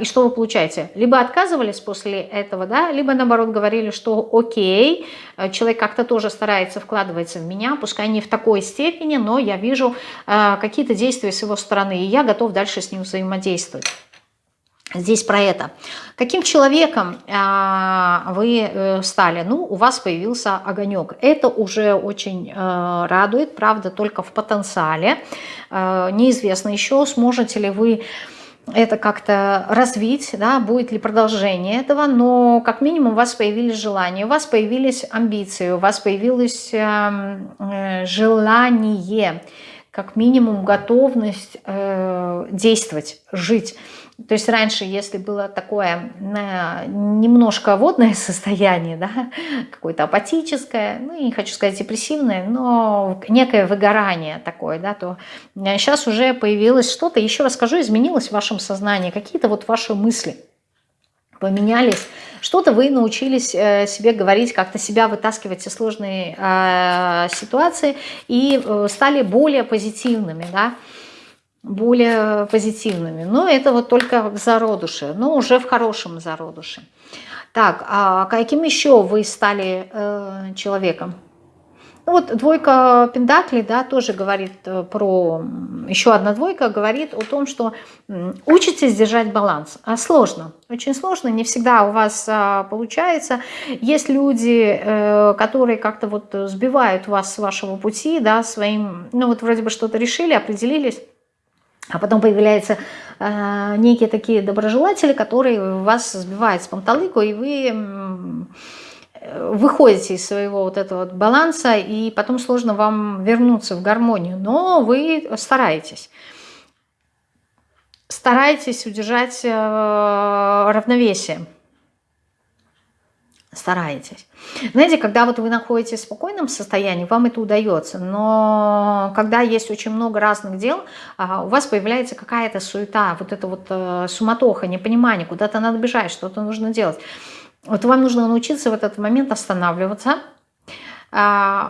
и что вы получаете? Либо отказывались после этого, да, либо наоборот говорили, что окей, э, человек как-то тоже старается вкладываться в меня, пускай не в такой степени, но я вижу э, какие-то действия с его стороны, и я готов дальше с ним взаимодействовать. Здесь про это. Каким человеком а, вы э, стали? Ну, у вас появился огонек. Это уже очень э, радует, правда, только в потенциале. Э, неизвестно еще, сможете ли вы это как-то развить, да, будет ли продолжение этого, но как минимум у вас появились желания, у вас появились амбиции, у вас появилось эм, э, желание, как минимум готовность э, действовать, жить. То есть раньше, если было такое э, немножко водное состояние, да, какое-то апатическое, ну, не хочу сказать депрессивное, но некое выгорание такое, да, то сейчас уже появилось что-то, еще раз скажу, изменилось в вашем сознании, какие-то вот ваши мысли поменялись, что-то вы научились э, себе говорить, как-то себя вытаскивать из сложной э, ситуации и э, стали более позитивными, да, более позитивными. Но это вот только в зародуше, но уже в хорошем зародуше. Так, а каким еще вы стали э, человеком? Ну вот двойка пентаклей, да, тоже говорит э, про... Еще одна двойка говорит о том, что учитесь держать баланс. А сложно, очень сложно, не всегда у вас а, получается. Есть люди, э, которые как-то вот сбивают вас с вашего пути, да, своим... Ну вот вроде бы что-то решили, определились, а потом появляются э, некие такие доброжелатели, которые вас сбивают с панталыку, и вы э, выходите из своего вот этого вот баланса, и потом сложно вам вернуться в гармонию. Но вы стараетесь. Стараетесь удержать э, равновесие. Стараетесь. Знаете, когда вот вы находитесь в спокойном состоянии, вам это удается, но когда есть очень много разных дел, а, у вас появляется какая-то суета, вот это вот э, суматоха, непонимание, куда-то надо бежать, что-то нужно делать. Вот вам нужно научиться в этот момент останавливаться,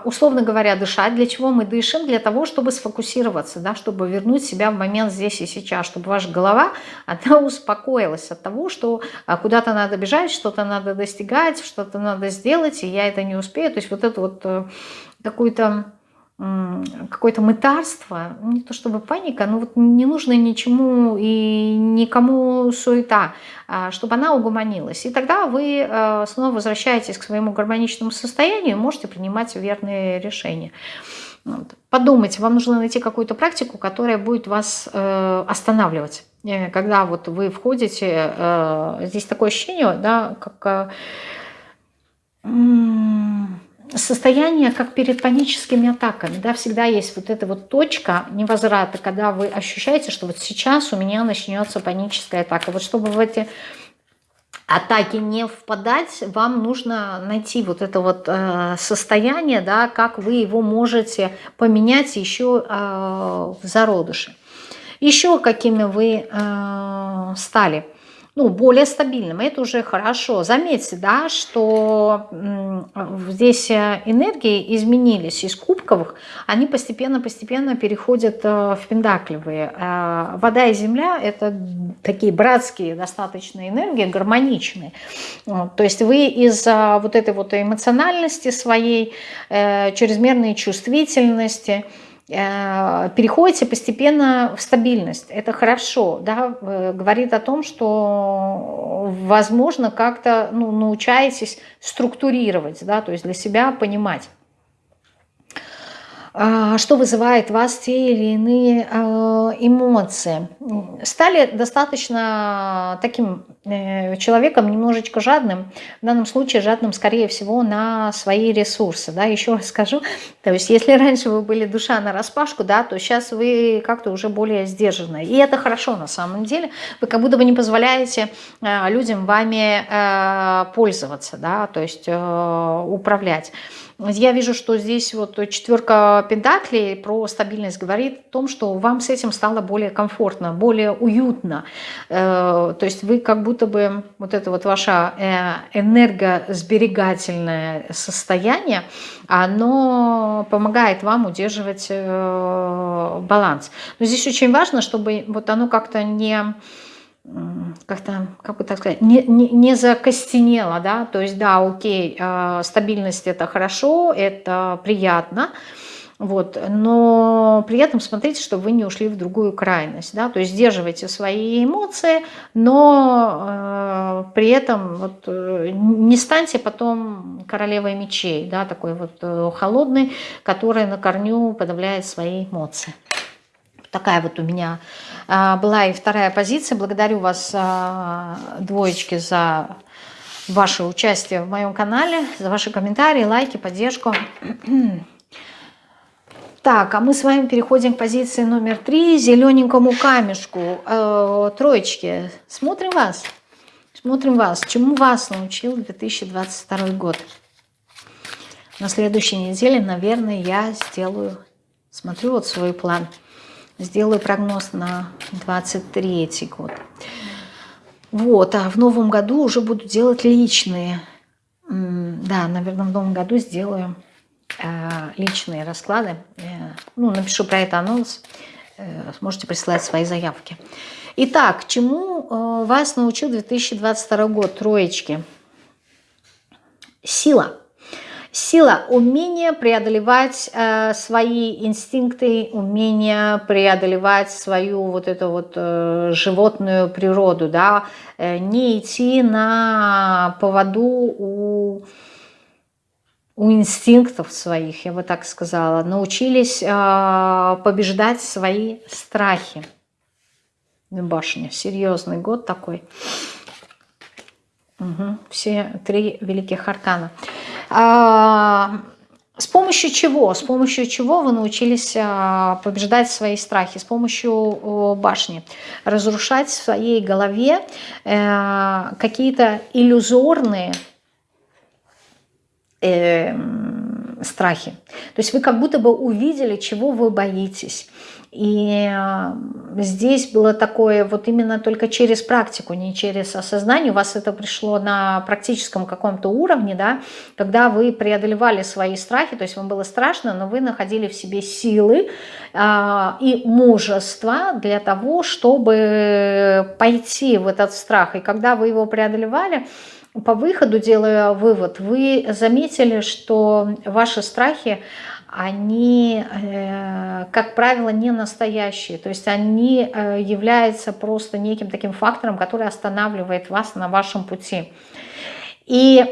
условно говоря, дышать. Для чего мы дышим? Для того, чтобы сфокусироваться, да, чтобы вернуть себя в момент здесь и сейчас, чтобы ваша голова, она успокоилась от того, что а, куда-то надо бежать, что-то надо достигать, что-то надо сделать, и я это не успею. То есть вот это вот э, какую-то какое-то мытарство, не то чтобы паника, но вот не нужно ничему и никому суета, а, чтобы она угомонилась. И тогда вы э, снова возвращаетесь к своему гармоничному состоянию и можете принимать верные решения. Подумайте, вам нужно найти какую-то практику, которая будет вас э, останавливать. Э, когда вот вы входите, здесь такое ощущение, да, как состояние, как перед паническими атаками, да, всегда есть вот эта вот точка невозврата, когда вы ощущаете, что вот сейчас у меня начнется паническая атака. Вот чтобы в эти атаки не впадать, вам нужно найти вот это вот э, состояние, да, как вы его можете поменять еще э, в зародыше. Еще какими вы э, стали – ну, более стабильным. Это уже хорошо. Заметьте, да, что здесь э, энергии изменились из кубковых, они постепенно-постепенно переходят э, в пентаклевые. Э, вода и земля – это такие братские достаточно энергии, гармоничные. То есть вы из-за вот этой вот эмоциональности своей, чрезмерной чувствительности – переходите постепенно в стабильность. Это хорошо, да, говорит о том, что, возможно, как-то ну, научаетесь структурировать, да, то есть для себя понимать. А, что вызывает в вас те или иные а, эмоции. Стали достаточно таким э, человеком немножечко жадным, в данном случае жадным, скорее всего, на свои ресурсы. Да? Еще раз скажу, то есть если раньше вы были душа на распашку, да, то сейчас вы как-то уже более сдержанные. И это хорошо на самом деле. Вы как будто бы не позволяете а, людям вами пользоваться, да, то есть э, управлять. Я вижу, что здесь вот четверка пентаклей про стабильность говорит о том, что вам с этим стало более комфортно, более уютно. Э, то есть вы как будто бы вот это вот ваше э, энергосберегательное состояние, оно помогает вам удерживать э, баланс. Но здесь очень важно, чтобы вот оно как-то не как-то, как бы так сказать, не, не, не закостенело, да, то есть, да, окей, э, стабильность это хорошо, это приятно, вот, но при этом смотрите, чтобы вы не ушли в другую крайность, да, то есть сдерживайте свои эмоции, но э, при этом вот, э, не станьте потом королевой мечей, да, такой вот э, холодный, который на корню подавляет свои эмоции. Такая вот у меня а, была и вторая позиция. Благодарю вас, а, двоечки, за ваше участие в моем канале, за ваши комментарии, лайки, поддержку. Так, а мы с вами переходим к позиции номер три, зелененькому камешку. Э, троечки, смотрим вас, смотрим вас. Чему вас научил 2022 год? На следующей неделе, наверное, я сделаю, смотрю вот свой план – Сделаю прогноз на 23 год. Вот, а в новом году уже буду делать личные. Да, наверное, в новом году сделаю э, личные расклады. Э, ну, напишу про это анонс. Э, сможете присылать свои заявки. Итак, чему вас научил 2022 год, троечки? Сила. Сила – умение преодолевать э, свои инстинкты, умение преодолевать свою вот эту вот э, животную природу, да, э, не идти на поводу у, у инстинктов своих, я бы так сказала, научились э, побеждать свои страхи. Башня, серьезный год такой. Угу, все три великих аркана. А, с помощью чего? С помощью чего вы научились а, побеждать свои страхи? С помощью башни. Разрушать в своей голове э, какие-то иллюзорные э, страхи. То есть вы как будто бы увидели, чего вы боитесь. И здесь было такое вот именно только через практику, не через осознание. У вас это пришло на практическом каком-то уровне, да, когда вы преодолевали свои страхи, то есть вам было страшно, но вы находили в себе силы э, и мужество для того, чтобы пойти в этот страх. И когда вы его преодолевали, по выходу, делая вывод, вы заметили, что ваши страхи, они, э, как правило, не настоящие. То есть они э, являются просто неким таким фактором, который останавливает вас на вашем пути. И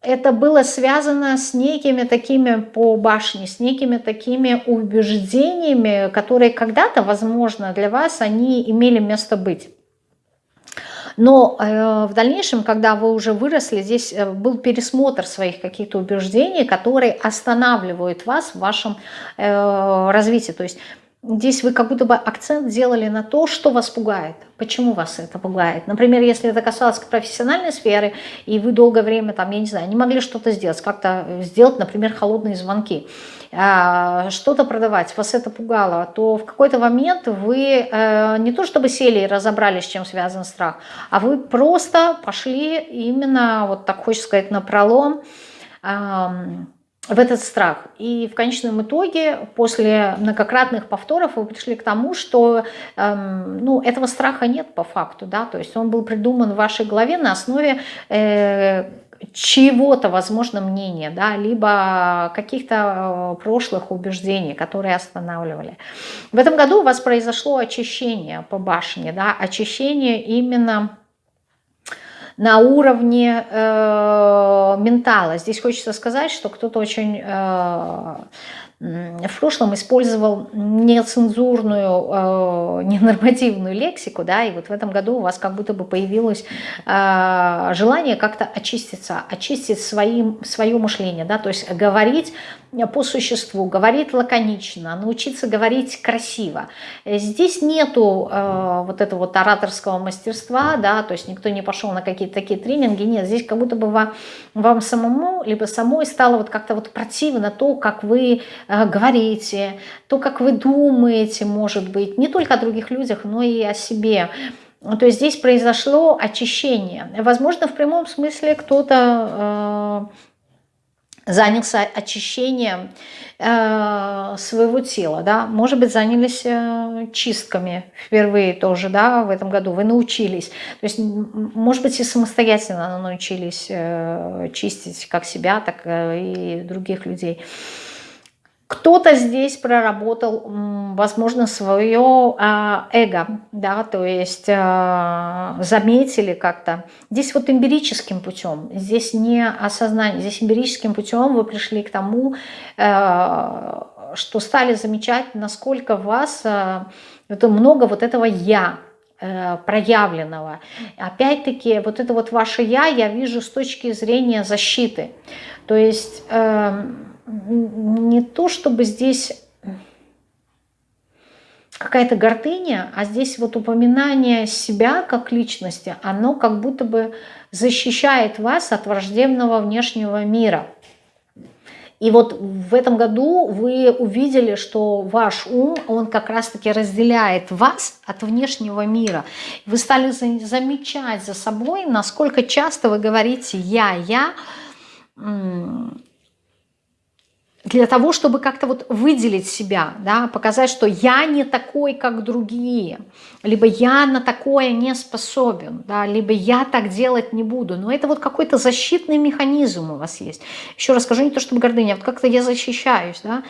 это было связано с некими такими по башне, с некими такими убеждениями, которые когда-то, возможно, для вас они имели место быть. Но э, в дальнейшем, когда вы уже выросли, здесь э, был пересмотр своих каких-то убеждений, которые останавливают вас в вашем э, развитии. То есть Здесь вы как будто бы акцент делали на то, что вас пугает, почему вас это пугает. Например, если это касалось профессиональной сферы, и вы долгое время, там, я не знаю, не могли что-то сделать, как-то сделать, например, холодные звонки, что-то продавать, вас это пугало, то в какой-то момент вы э, не то чтобы сели и разобрались, с чем связан страх, а вы просто пошли именно, вот так хочется сказать, на пролом, в этот страх. И в конечном итоге, после многократных повторов, вы пришли к тому, что эм, ну, этого страха нет по факту. Да? То есть он был придуман в вашей голове на основе э, чего-то, возможно, мнения, да, либо каких-то э, прошлых убеждений, которые останавливали. В этом году у вас произошло очищение по башне, да, очищение именно на уровне э, ментала. Здесь хочется сказать, что кто-то очень э, в прошлом использовал нецензурную, э, ненормативную лексику, да, и вот в этом году у вас как будто бы появилось э, желание как-то очиститься, очистить своим, свое мышление, да, то есть говорить по существу, говорить лаконично, научиться говорить красиво. Здесь нету э, вот этого вот ораторского мастерства, да, то есть никто не пошел на какие-то такие тренинги, нет, здесь как будто бы вам, вам самому, либо самой стало вот как-то вот противно то, как вы говорите, то, как вы думаете, может быть, не только о других людях, но и о себе. То есть здесь произошло очищение. Возможно, в прямом смысле кто-то э, занялся очищением э, своего тела, да, может быть, занялись э, чистками впервые тоже, да, в этом году, вы научились, то есть, может быть, и самостоятельно научились э, чистить как себя, так э, и других людей. Кто-то здесь проработал, возможно, свое а, эго, да, то есть а, заметили как-то. Здесь вот эмпирическим путем, здесь не осознание, здесь эмпирическим путем вы пришли к тому, а, что стали замечать, насколько вас это много вот этого «я», э, проявленного. Опять-таки, вот это вот ваше «я» я вижу с точки зрения защиты. То есть эм, не то, чтобы здесь какая-то гордыня, а здесь вот упоминание себя как личности, оно как будто бы защищает вас от враждебного внешнего мира. И вот в этом году вы увидели, что ваш ум, он как раз-таки разделяет вас от внешнего мира. Вы стали замечать за собой, насколько часто вы говорите «я, я», для того, чтобы как-то вот выделить себя, да, показать, что я не такой, как другие, либо я на такое не способен, да, либо я так делать не буду. Но это вот какой-то защитный механизм у вас есть. Еще раз скажу, не то чтобы гордыня, а вот как-то я защищаюсь, да,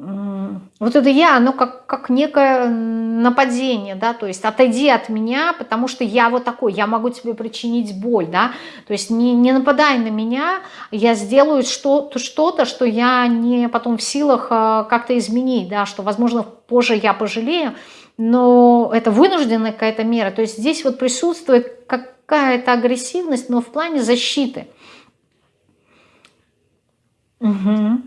вот это я, оно как, как некое нападение, да, то есть отойди от меня, потому что я вот такой, я могу тебе причинить боль, да, то есть не, не нападай на меня, я сделаю что-то, что, что я не потом в силах а, как-то изменить, да, что, возможно, позже я пожалею, но это вынужденная какая-то мера, то есть здесь вот присутствует какая-то агрессивность, но в плане защиты. Угу.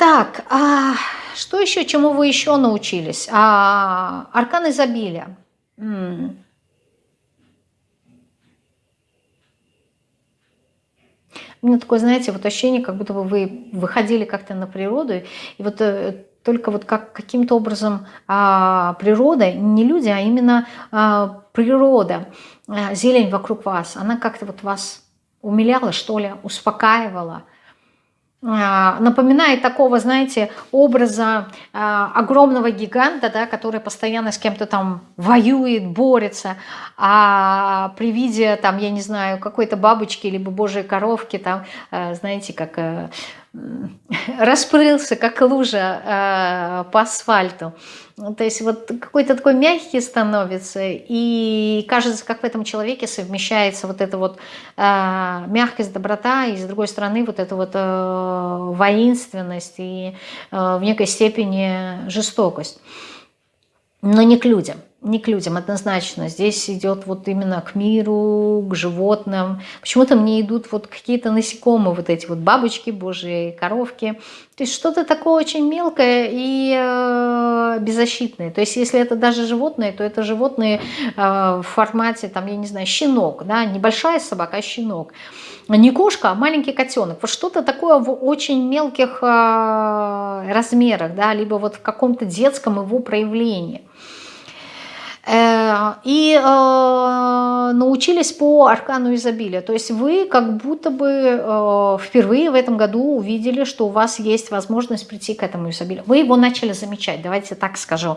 Так, а что еще, чему вы еще научились? А, аркан изобилия. М -м. У меня такое, знаете, вот ощущение, как будто бы вы выходили как-то на природу, и вот э, только вот как каким-то образом а, природа, не люди, а именно а, природа, а, зелень вокруг вас, она как-то вот вас умиляла, что ли, успокаивала, напоминает такого, знаете, образа а, огромного гиганта, да, который постоянно с кем-то там воюет, борется, а при виде, там, я не знаю, какой-то бабочки либо божьей коровки, там, а, знаете, как э, распрылся, как лужа по асфальту. То есть вот какой-то такой мягкий становится, и кажется, как в этом человеке совмещается вот эта вот э, мягкость, доброта, и с другой стороны вот эта вот э, воинственность и э, в некой степени жестокость. Но не к людям не к людям однозначно. Здесь идет вот именно к миру, к животным. Почему-то мне идут вот какие-то насекомые, вот эти вот бабочки божьи, коровки. То есть что-то такое очень мелкое и э, беззащитное. То есть если это даже животные, то это животные э, в формате, там, я не знаю, щенок, да, небольшая собака, а щенок. Не кошка, а маленький котенок. Вот что-то такое в очень мелких э, размерах, да, либо вот в каком-то детском его проявлении. Э, и э, научились по аркану изобилия. То есть вы как будто бы э, впервые в этом году увидели, что у вас есть возможность прийти к этому изобилию. Вы его начали замечать, давайте так скажу.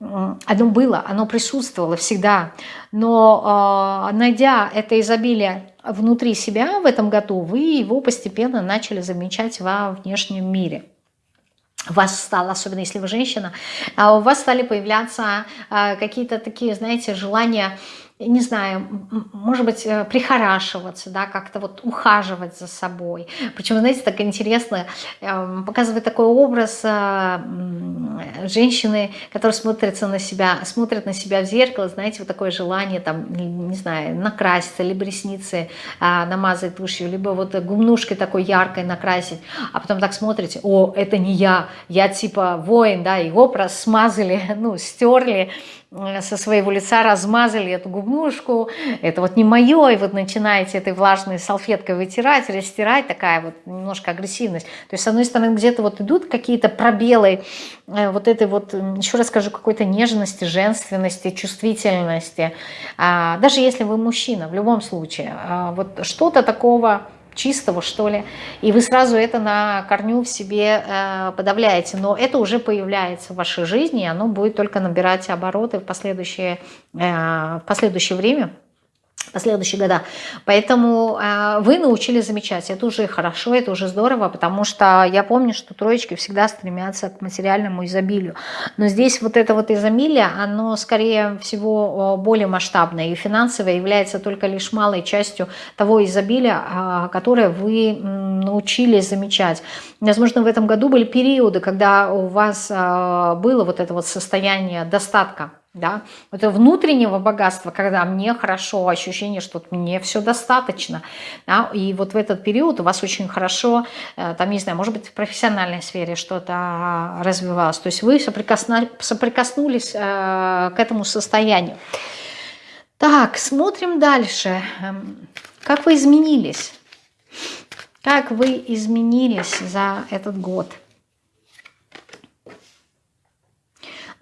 Оно было, оно присутствовало всегда. Но найдя это изобилие внутри себя в этом году, вы его постепенно начали замечать во внешнем мире вас стало, особенно если вы женщина, а у вас стали появляться а, какие-то такие, знаете, желания не знаю, может быть, э, прихорашиваться, да, как-то вот ухаживать за собой. Причем, знаете, так интересно, эм, показывает такой образ э, женщины, которая смотрится на себя, смотрит на себя в зеркало, знаете, вот такое желание, там, не знаю, накраситься, либо ресницы а, намазать тушью, либо вот гумнушкой такой яркой накрасить, а потом так смотрите, о, это не я, я типа воин, да, образ смазали, ну, стерли, со своего лица размазали эту губнушку, это вот не мое, и вот начинаете этой влажной салфеткой вытирать, растирать, такая вот немножко агрессивность. То есть, с одной стороны, где-то вот идут какие-то пробелы э, вот этой вот, еще раз скажу, какой-то нежности, женственности, чувствительности. А, даже если вы мужчина, в любом случае, а, вот что-то такого чистого, что ли, и вы сразу это на корню в себе э, подавляете. Но это уже появляется в вашей жизни, и оно будет только набирать обороты в последующее, э, в последующее время последующие года. Поэтому э, вы научились замечать. Это уже хорошо, это уже здорово, потому что я помню, что троечки всегда стремятся к материальному изобилию. Но здесь вот это вот изобилие, оно скорее всего более масштабное. И финансовое является только лишь малой частью того изобилия, э, которое вы научились замечать. Возможно, в этом году были периоды, когда у вас э, было вот это вот состояние достатка да, это внутреннего богатства, когда мне хорошо, ощущение, что мне все достаточно, да, и вот в этот период у вас очень хорошо, э, там, не знаю, может быть, в профессиональной сфере что-то развивалось, то есть вы соприкоснулись э, к этому состоянию. Так, смотрим дальше. Эм, как вы изменились? Как вы изменились за этот год?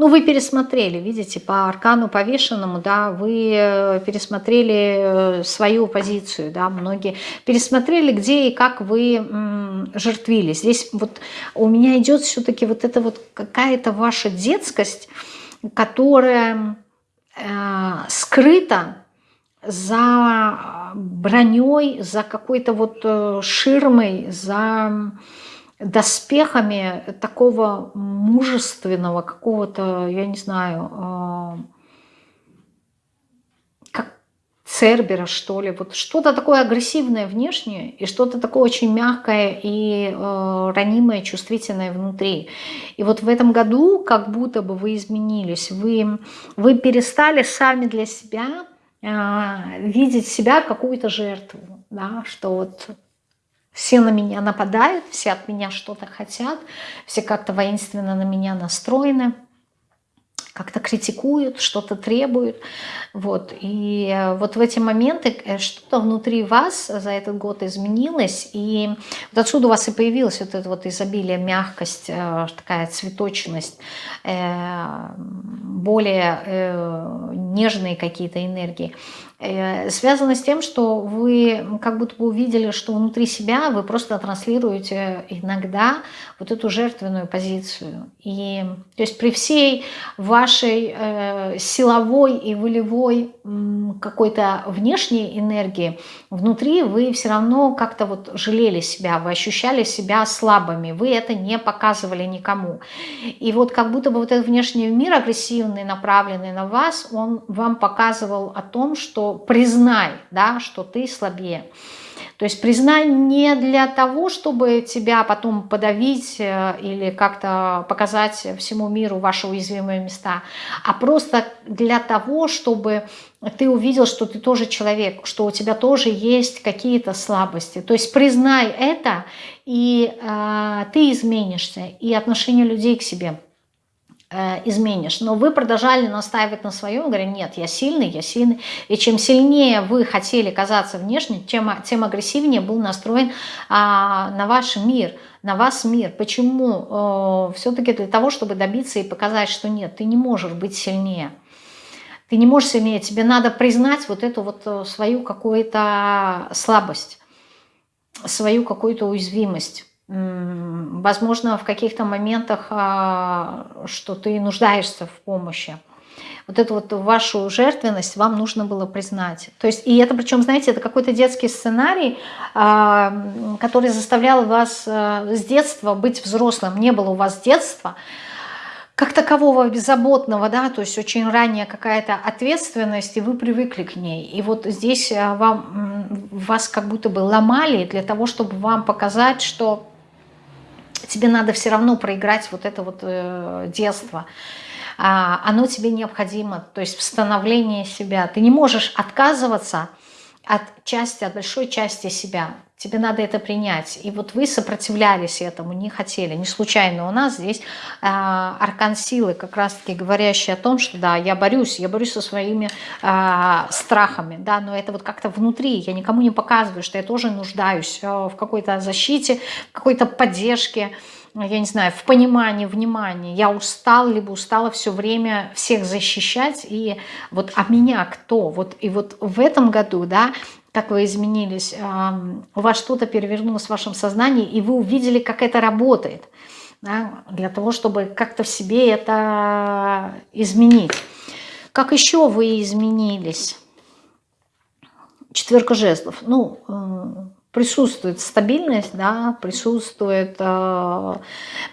Ну, вы пересмотрели, видите, по аркану повешенному, да, вы э, пересмотрели э, свою позицию, да, многие пересмотрели, где и как вы жертвили. Здесь вот у меня идет все-таки вот эта вот какая-то ваша детскость, которая э, скрыта за броней, за какой-то вот э, ширмой, за доспехами такого мужественного какого-то, я не знаю, а, как Цербера, что ли, вот что-то такое агрессивное внешнее и что-то такое очень мягкое и э, ранимое, чувствительное внутри. И вот в этом году как будто бы вы изменились, вы, вы перестали сами для себя э, видеть себя какую-то жертву, да, что вот все на меня нападают, все от меня что-то хотят, все как-то воинственно на меня настроены. как-то критикуют, что-то требуют. Вот. И э, вот в эти моменты э, что-то внутри вас за этот год изменилось, и вот отсюда у вас и появилось вот это вот изобилие, мягкость, э, такая цветочность, более нежные какие-то энергии. Э, связано с тем, что вы как будто бы увидели, что внутри себя вы просто транслируете иногда вот эту жертвенную позицию. И то есть при всей вашей э, силовой и волевой какой-то внешней энергии, внутри вы все равно как-то вот жалели себя, вы ощущали себя слабыми, вы это не показывали никому. И вот как будто бы вот этот внешний мир агрессивный, направленный на вас, он вам показывал о том, что признай, да, что ты слабее. То есть признай не для того, чтобы тебя потом подавить э, или как-то показать всему миру ваши уязвимые места, а просто для того, чтобы ты увидел, что ты тоже человек, что у тебя тоже есть какие-то слабости. То есть признай это, и э, ты изменишься, и отношение людей к себе – изменишь. Но вы продолжали настаивать на своем, говоря, нет, я сильный, я сильный. И чем сильнее вы хотели казаться внешне, тем, тем агрессивнее был настроен а, на ваш мир, на вас мир. Почему? Э, Все-таки для того, чтобы добиться и показать, что нет, ты не можешь быть сильнее. Ты не можешь сильнее, тебе надо признать вот эту вот э, свою какую-то слабость, свою какую-то уязвимость возможно, в каких-то моментах, а, что ты нуждаешься в помощи. Вот эту вот вашу жертвенность вам нужно было признать. То есть, и это причем, знаете, это какой-то детский сценарий, а, который заставлял вас а, с детства быть взрослым. Не было у вас детства, как такового беззаботного, да, то есть очень ранняя какая-то ответственность, и вы привыкли к ней. И вот здесь вам, вас как будто бы ломали для того, чтобы вам показать, что тебе надо все равно проиграть вот это вот э, детство. А, оно тебе необходимо, то есть в себя. Ты не можешь отказываться от части, от большой части себя. Тебе надо это принять. И вот вы сопротивлялись этому, не хотели. Не случайно у нас здесь э, аркан силы, как раз-таки говорящий о том, что да, я борюсь, я борюсь со своими э, страхами, да, но это вот как-то внутри. Я никому не показываю, что я тоже нуждаюсь э, в какой-то защите, в какой-то поддержке, я не знаю, в понимании, внимании. Я устал, либо устала все время всех защищать, и вот а меня кто? Вот, и вот в этом году, да, как вы изменились, у вас что-то перевернулось в вашем сознании, и вы увидели, как это работает, да, для того, чтобы как-то в себе это изменить. Как еще вы изменились? Четверка жезлов. Ну, присутствует стабильность, да, присутствует э,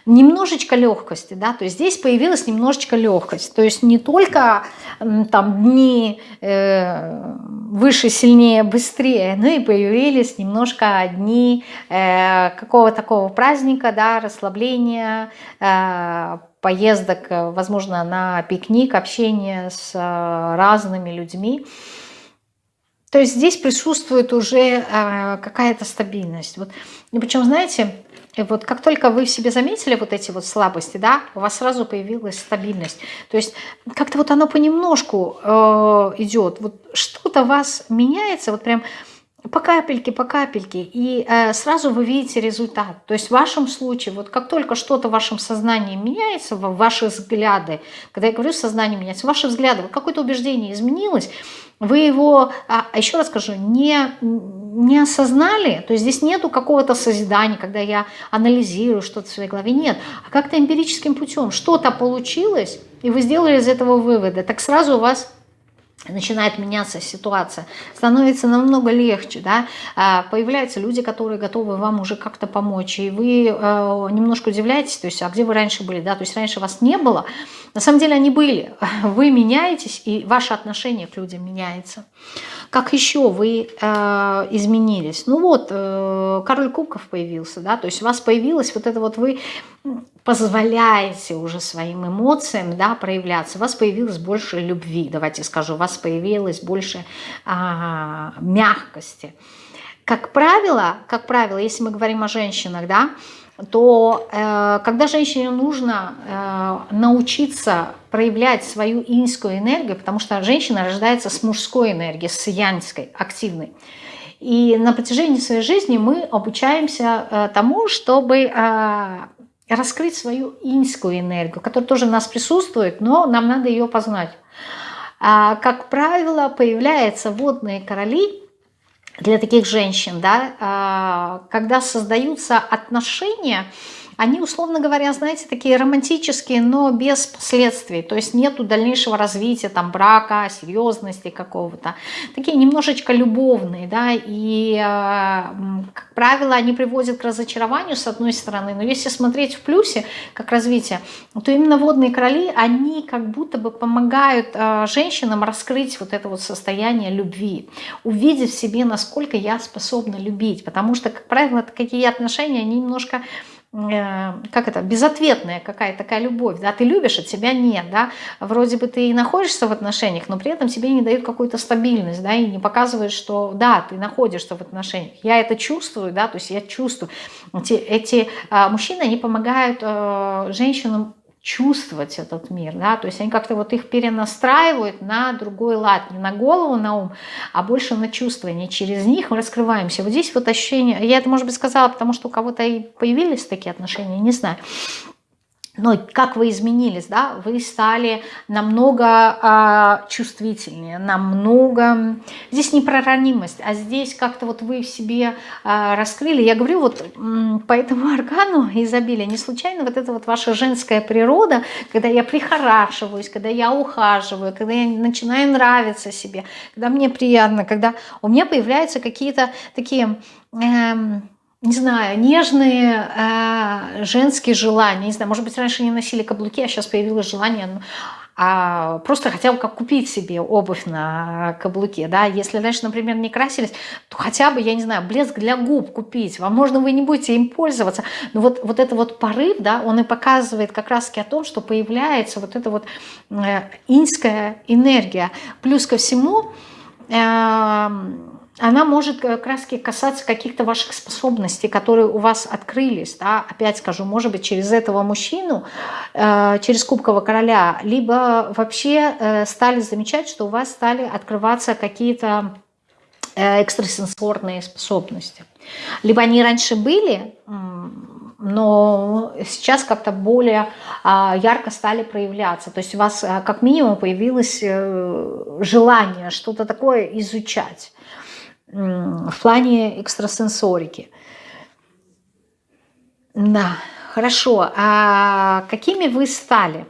немножечко легкости, да, то есть здесь появилась немножечко легкость, то есть не только э, там дни э, выше, сильнее, быстрее, но и появились немножко дни э, какого такого праздника, да, расслабления, э, поездок, возможно, на пикник, общение с э, разными людьми, то есть здесь присутствует уже э, какая-то стабильность. Вот. И причем, знаете, вот как только вы в себе заметили вот эти вот слабости, да, у вас сразу появилась стабильность. То есть как-то вот оно понемножку э, идет. Вот что-то у вас меняется, вот прям по капельке, по капельке, и э, сразу вы видите результат. То есть в вашем случае, вот как только что-то в вашем сознании меняется, ваши взгляды, когда я говорю сознание меняется, ваши взгляды, какое-то убеждение изменилось, вы его, а еще раз скажу, не, не осознали, то есть здесь нету какого-то созидания, когда я анализирую что-то в своей голове, нет, а как-то эмпирическим путем что-то получилось, и вы сделали из этого выводы, так сразу у вас начинает меняться ситуация, становится намного легче, да, а, появляются люди, которые готовы вам уже как-то помочь, и вы э, немножко удивляетесь, то есть, а где вы раньше были, да, то есть раньше вас не было, на самом деле они были, вы меняетесь, и ваше отношение к людям меняется. Как еще вы э, изменились? Ну вот, э, король кубков появился, да, то есть у вас появилось вот это вот вы позволяете уже своим эмоциям да, проявляться, у вас появилось больше любви, давайте скажу, у вас появилось больше а, мягкости. Как правило, как правило, если мы говорим о женщинах, да, то э, когда женщине нужно э, научиться проявлять свою инскую энергию, потому что женщина рождается с мужской энергией, с янской, активной. И на протяжении своей жизни мы обучаемся э, тому, чтобы э, раскрыть свою инскую энергию, которая тоже у нас присутствует, но нам надо ее познать. А, как правило, появляются водные короли для таких женщин, да, а, когда создаются отношения, они, условно говоря, знаете, такие романтические, но без последствий. То есть нету дальнейшего развития там брака, серьезности какого-то. Такие немножечко любовные, да, и, а, как правило, они приводят к разочарованию, с одной стороны. Но если смотреть в плюсе, как развитие, то именно водные короли, они как будто бы помогают а, женщинам раскрыть вот это вот состояние любви, увидеть в себе, насколько я способна любить. Потому что, как правило, такие отношения, они немножко Э, как это, безответная какая-то такая любовь, да, ты любишь, от тебя нет, да, вроде бы ты и находишься в отношениях, но при этом тебе не дают какую-то стабильность, да, и не показывают, что, да, ты находишься в отношениях. Я это чувствую, да, то есть я чувствую. Эти, эти а, мужчины, они помогают а, женщинам чувствовать этот мир, да, то есть они как-то вот их перенастраивают на другой лад, не на голову, на ум, а больше на чувствование, через них мы раскрываемся. Вот здесь вот ощущение, я это, может быть, сказала, потому что у кого-то и появились такие отношения, не знаю, но как вы изменились, да, вы стали намного а, чувствительнее, намного, здесь не про ранимость, а здесь как-то вот вы в себе а, раскрыли, я говорю вот по этому органу изобилия, не случайно вот это вот ваша женская природа, когда я прихорашиваюсь, когда я ухаживаю, когда я начинаю нравиться себе, когда мне приятно, когда у меня появляются какие-то такие... Эм, не знаю, нежные э, женские желания. Не знаю, может быть, раньше не носили каблуки, а сейчас появилось желание ну, а просто хотя бы как купить себе обувь на каблуке, да, если раньше, например, не красились, то хотя бы, я не знаю, блеск для губ купить, возможно, вы не будете им пользоваться, но вот, вот это вот порыв, да, он и показывает как раз о том, что появляется вот эта вот э, инская энергия, плюс ко всему, э, она может как раз касаться каких-то ваших способностей, которые у вас открылись. Да? Опять скажу, может быть, через этого мужчину, э, через Кубкового короля, либо вообще э, стали замечать, что у вас стали открываться какие-то э, экстрасенсорные способности. Либо они раньше были, но сейчас как-то более а, ярко стали проявляться. То есть у вас как минимум появилось желание что-то такое изучать в плане экстрасенсорики. Да, хорошо. А какими вы стали?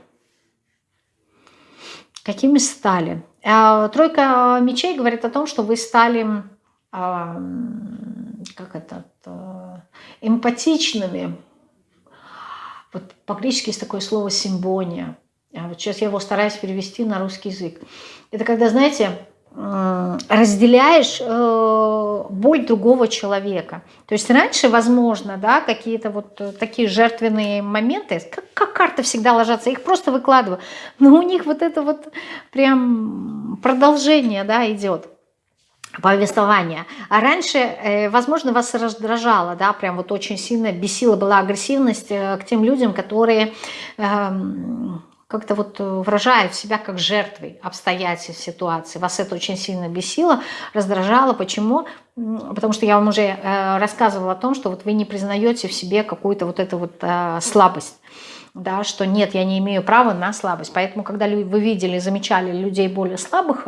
Какими стали? А, тройка мечей говорит о том, что вы стали, а, как это, эмпатичными. Вот по-гречески есть такое слово симбония. А вот сейчас я его стараюсь перевести на русский язык. Это когда, знаете, разделяешь э, боль другого человека. То есть раньше, возможно, да, какие-то вот э, такие жертвенные моменты, как, как карты всегда ложатся, их просто выкладываю, но у них вот это вот прям продолжение, да, идет повествование. А раньше, э, возможно, вас раздражало, да, прям вот очень сильно бесила была агрессивность к тем людям, которые эм, как-то вот э, выражает себя как жертвой обстоятельств, ситуации. Вас это очень сильно бесило, раздражало. Почему? Потому что я вам уже э, рассказывала о том, что вот вы не признаете в себе какую-то вот эту вот э, слабость. Да, что нет, я не имею права на слабость. Поэтому, когда вы видели, замечали людей более слабых,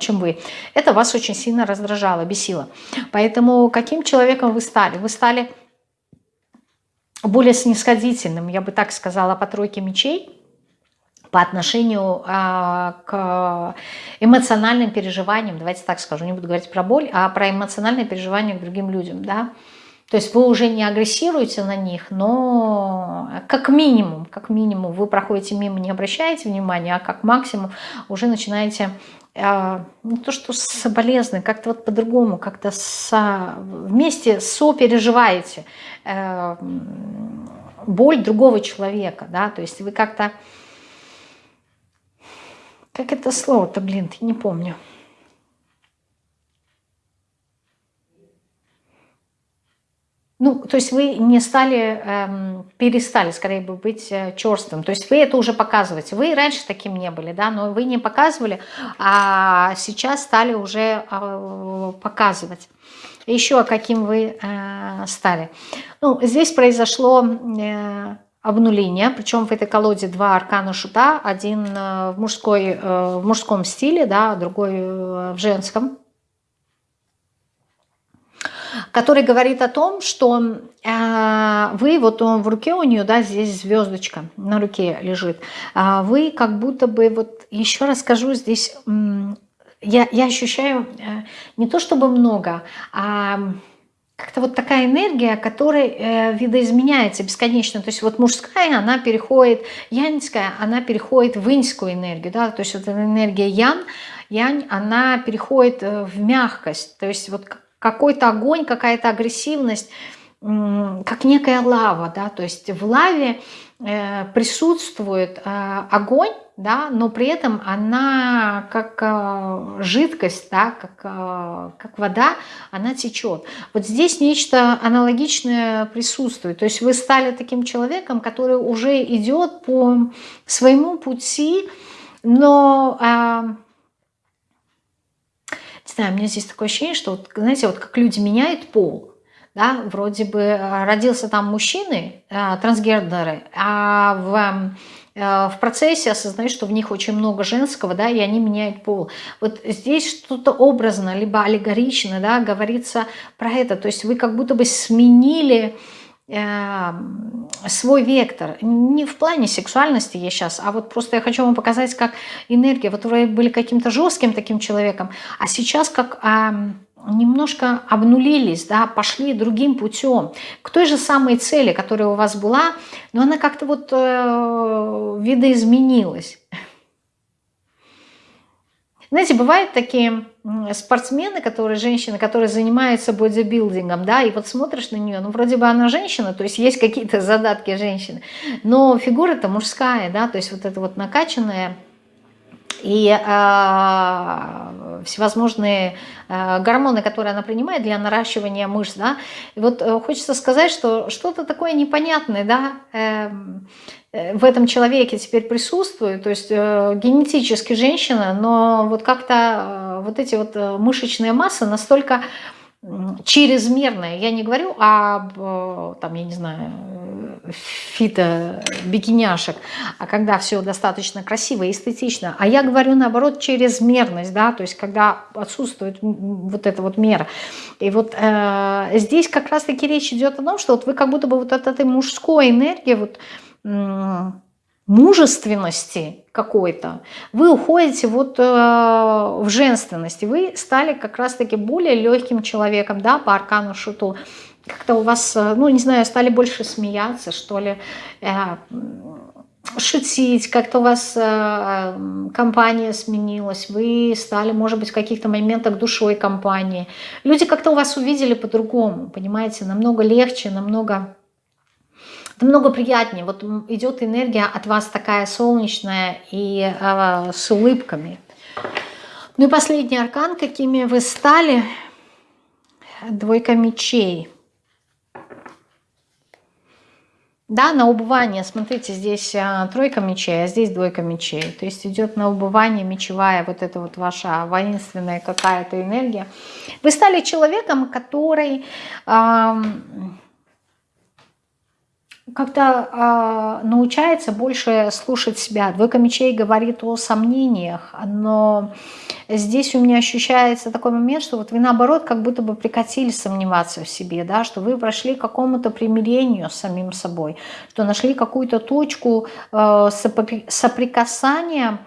чем вы, это вас очень сильно раздражало, бесило. Поэтому каким человеком вы стали? Вы стали более снисходительным, я бы так сказала, по тройке мечей, по отношению а, к эмоциональным переживаниям, давайте так скажу, не буду говорить про боль, а про эмоциональные переживания к другим людям, да, то есть вы уже не агрессируете на них, но как минимум, как минимум вы проходите мимо, не обращаете внимания, а как максимум уже начинаете э, не то что соболезны, как-то вот по-другому, как-то вместе сопереживаете э, боль другого человека, да, то есть вы как-то как это слово-то, блин, ты не помню. ну, то есть вы не стали, эм, перестали, скорее бы, быть э, черстым. То есть вы это уже показываете. Вы раньше таким не были, да, но вы не показывали, а сейчас стали уже э, показывать. Еще каким вы э, стали. Ну, здесь произошло э, обнуление, причем в этой колоде два аркана шута, один э, в, мужской, э, в мужском стиле, да, другой э, в женском. Который говорит о том, что вы, вот он в руке у нее, да, здесь звездочка на руке лежит, э, вы как будто бы, вот еще раз скажу, здесь я, я ощущаю не то чтобы много, а как-то вот такая энергия, которая э, видоизменяется бесконечно. То есть вот мужская, она переходит, яньская, она переходит в иньскую энергию, да, то есть вот эта энергия ян, янь, она переходит э, в мягкость, то есть вот какой-то огонь, какая-то агрессивность, как некая лава, да, то есть в лаве э, присутствует э, огонь, да, но при этом она как э, жидкость, да, как, как вода, она течет. Вот здесь нечто аналогичное присутствует. То есть вы стали таким человеком, который уже идет по своему пути, но знаю, у меня здесь такое ощущение, что, вот, знаете, вот как люди меняют пол, да, вроде бы э, родился там мужчины, э, трансгендеры, а в э, в процессе осознают, что в них очень много женского, да, и они меняют пол. Вот здесь что-то образно, либо аллегорично, да, говорится про это. То есть вы как будто бы сменили Эм, свой вектор. Не в плане сексуальности я сейчас, а вот просто я хочу вам показать, как энергия. Вот вы были каким-то жестким таким человеком, а сейчас как а, немножко обнулились, да, пошли другим путем, к той же самой цели, которая у вас была, но она как-то вот э, видоизменилась. Знаете, бывают такие спортсмены, которые, женщины, которые занимаются бодибилдингом, да, и вот смотришь на нее, ну, вроде бы она женщина, то есть есть какие-то задатки женщины, но фигура-то мужская, да, то есть вот это вот накачанная, и э, всевозможные э, гормоны, которые она принимает для наращивания мышц, да, и вот э, хочется сказать, что что-то такое непонятное, да, эм, э, в этом человеке теперь присутствует, то есть э, генетически женщина, но вот как-то э, вот эти вот э, мышечные массы настолько чрезмерная. Я не говорю об, э, там, я не знаю, фито-бикиняшек, а когда все достаточно красиво и эстетично. А я говорю, наоборот, чрезмерность, да, то есть когда отсутствует вот эта вот мера. И вот э, здесь как раз-таки речь идет о том, что вот вы как будто бы вот от этой мужской энергии, вот мужественности какой-то, вы уходите вот э, в женственность, вы стали как раз-таки более легким человеком, да, по аркану шуту. Как-то у вас, э, ну, не знаю, стали больше смеяться, что ли, э, шутить, как-то у вас э, компания сменилась, вы стали, может быть, в каких-то моментах душой компании. Люди как-то у вас увидели по-другому, понимаете, намного легче, намного намного приятнее. Вот идет энергия от вас такая солнечная и э, с улыбками. Ну и последний аркан, какими вы стали. Двойка мечей. Да, на убывание, смотрите, здесь а, тройка мечей, а здесь двойка мечей. То есть идет на убывание мечевая вот эта вот ваша воинственная какая-то энергия. Вы стали человеком, который... А, как-то э, научается больше слушать себя. Двойка мечей говорит о сомнениях, но здесь у меня ощущается такой момент, что вот вы наоборот как будто бы прекратили сомневаться в себе, да, что вы прошли к какому-то примирению с самим собой, что нашли какую-то точку э, соприкасания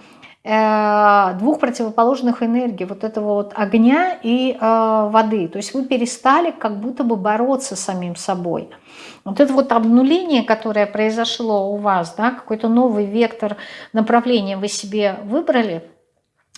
двух противоположных энергий, вот этого вот огня и э, воды. То есть вы перестали как будто бы бороться с самим собой. Вот это вот обнуление, которое произошло у вас, да, какой-то новый вектор направления вы себе выбрали,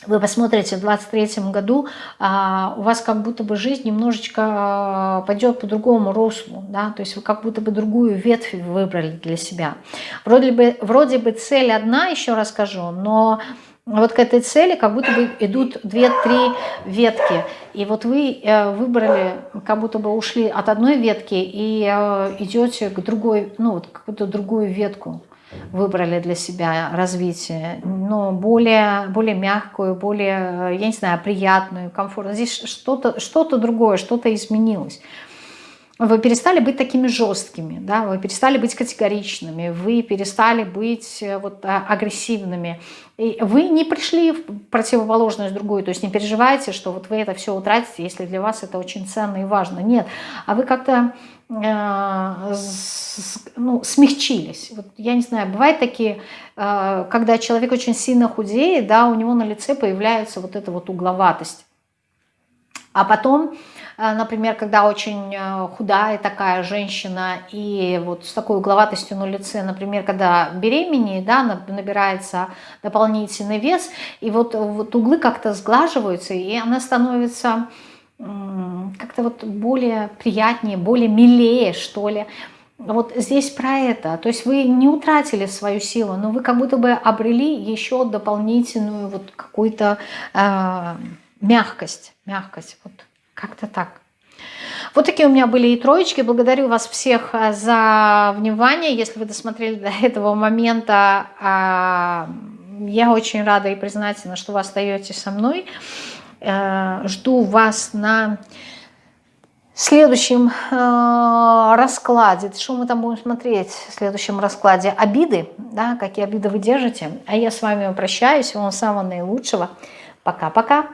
вы посмотрите, в 23 году а, у вас как будто бы жизнь немножечко а, пойдет по другому руслу, да, то есть вы как будто бы другую ветвь выбрали для себя. Вроде бы, вроде бы цель одна, еще раз скажу, но вот к этой цели как будто бы идут две-три ветки. И вот вы э, выбрали, как будто бы ушли от одной ветки и э, идете к другой, ну вот какую-то другую ветку выбрали для себя развитие, но более, более мягкую, более, я не знаю, приятную, комфортную. Здесь что-то что, -то, другое, что-то изменилось. Вы перестали быть такими жесткими, да, вы перестали быть категоричными, вы перестали быть э, вот а, агрессивными. Вы не пришли в противоположность другую, то есть не переживайте, что вот вы это все утратите, если для вас это очень ценно и важно. Нет, а вы как-то э, ну, смягчились. Вот, я не знаю, бывают такие, э, когда человек очень сильно худеет, да, у него на лице появляется вот эта вот угловатость. А потом например, когда очень э, худая такая женщина и вот с такой угловатостью на лице, например, когда беременеет, да, набирается дополнительный вес, и вот, вот углы как-то сглаживаются, и она становится как-то вот более приятнее, более милее, что ли. Вот здесь про это. То есть вы не утратили свою силу, но вы как будто бы обрели еще дополнительную вот какую-то э, мягкость. Мягкость. Вот как-то так. Вот такие у меня были и троечки. Благодарю вас всех э, за внимание. Если вы досмотрели до этого момента, а, я очень рада и признательна, что вы остаетесь со мной. Э, жду вас на следующем э, раскладе. Что мы там будем смотреть в следующем раскладе? Обиды, да, какие обиды вы держите. А я с вами прощаюсь. Вам самого наилучшего. Пока-пока.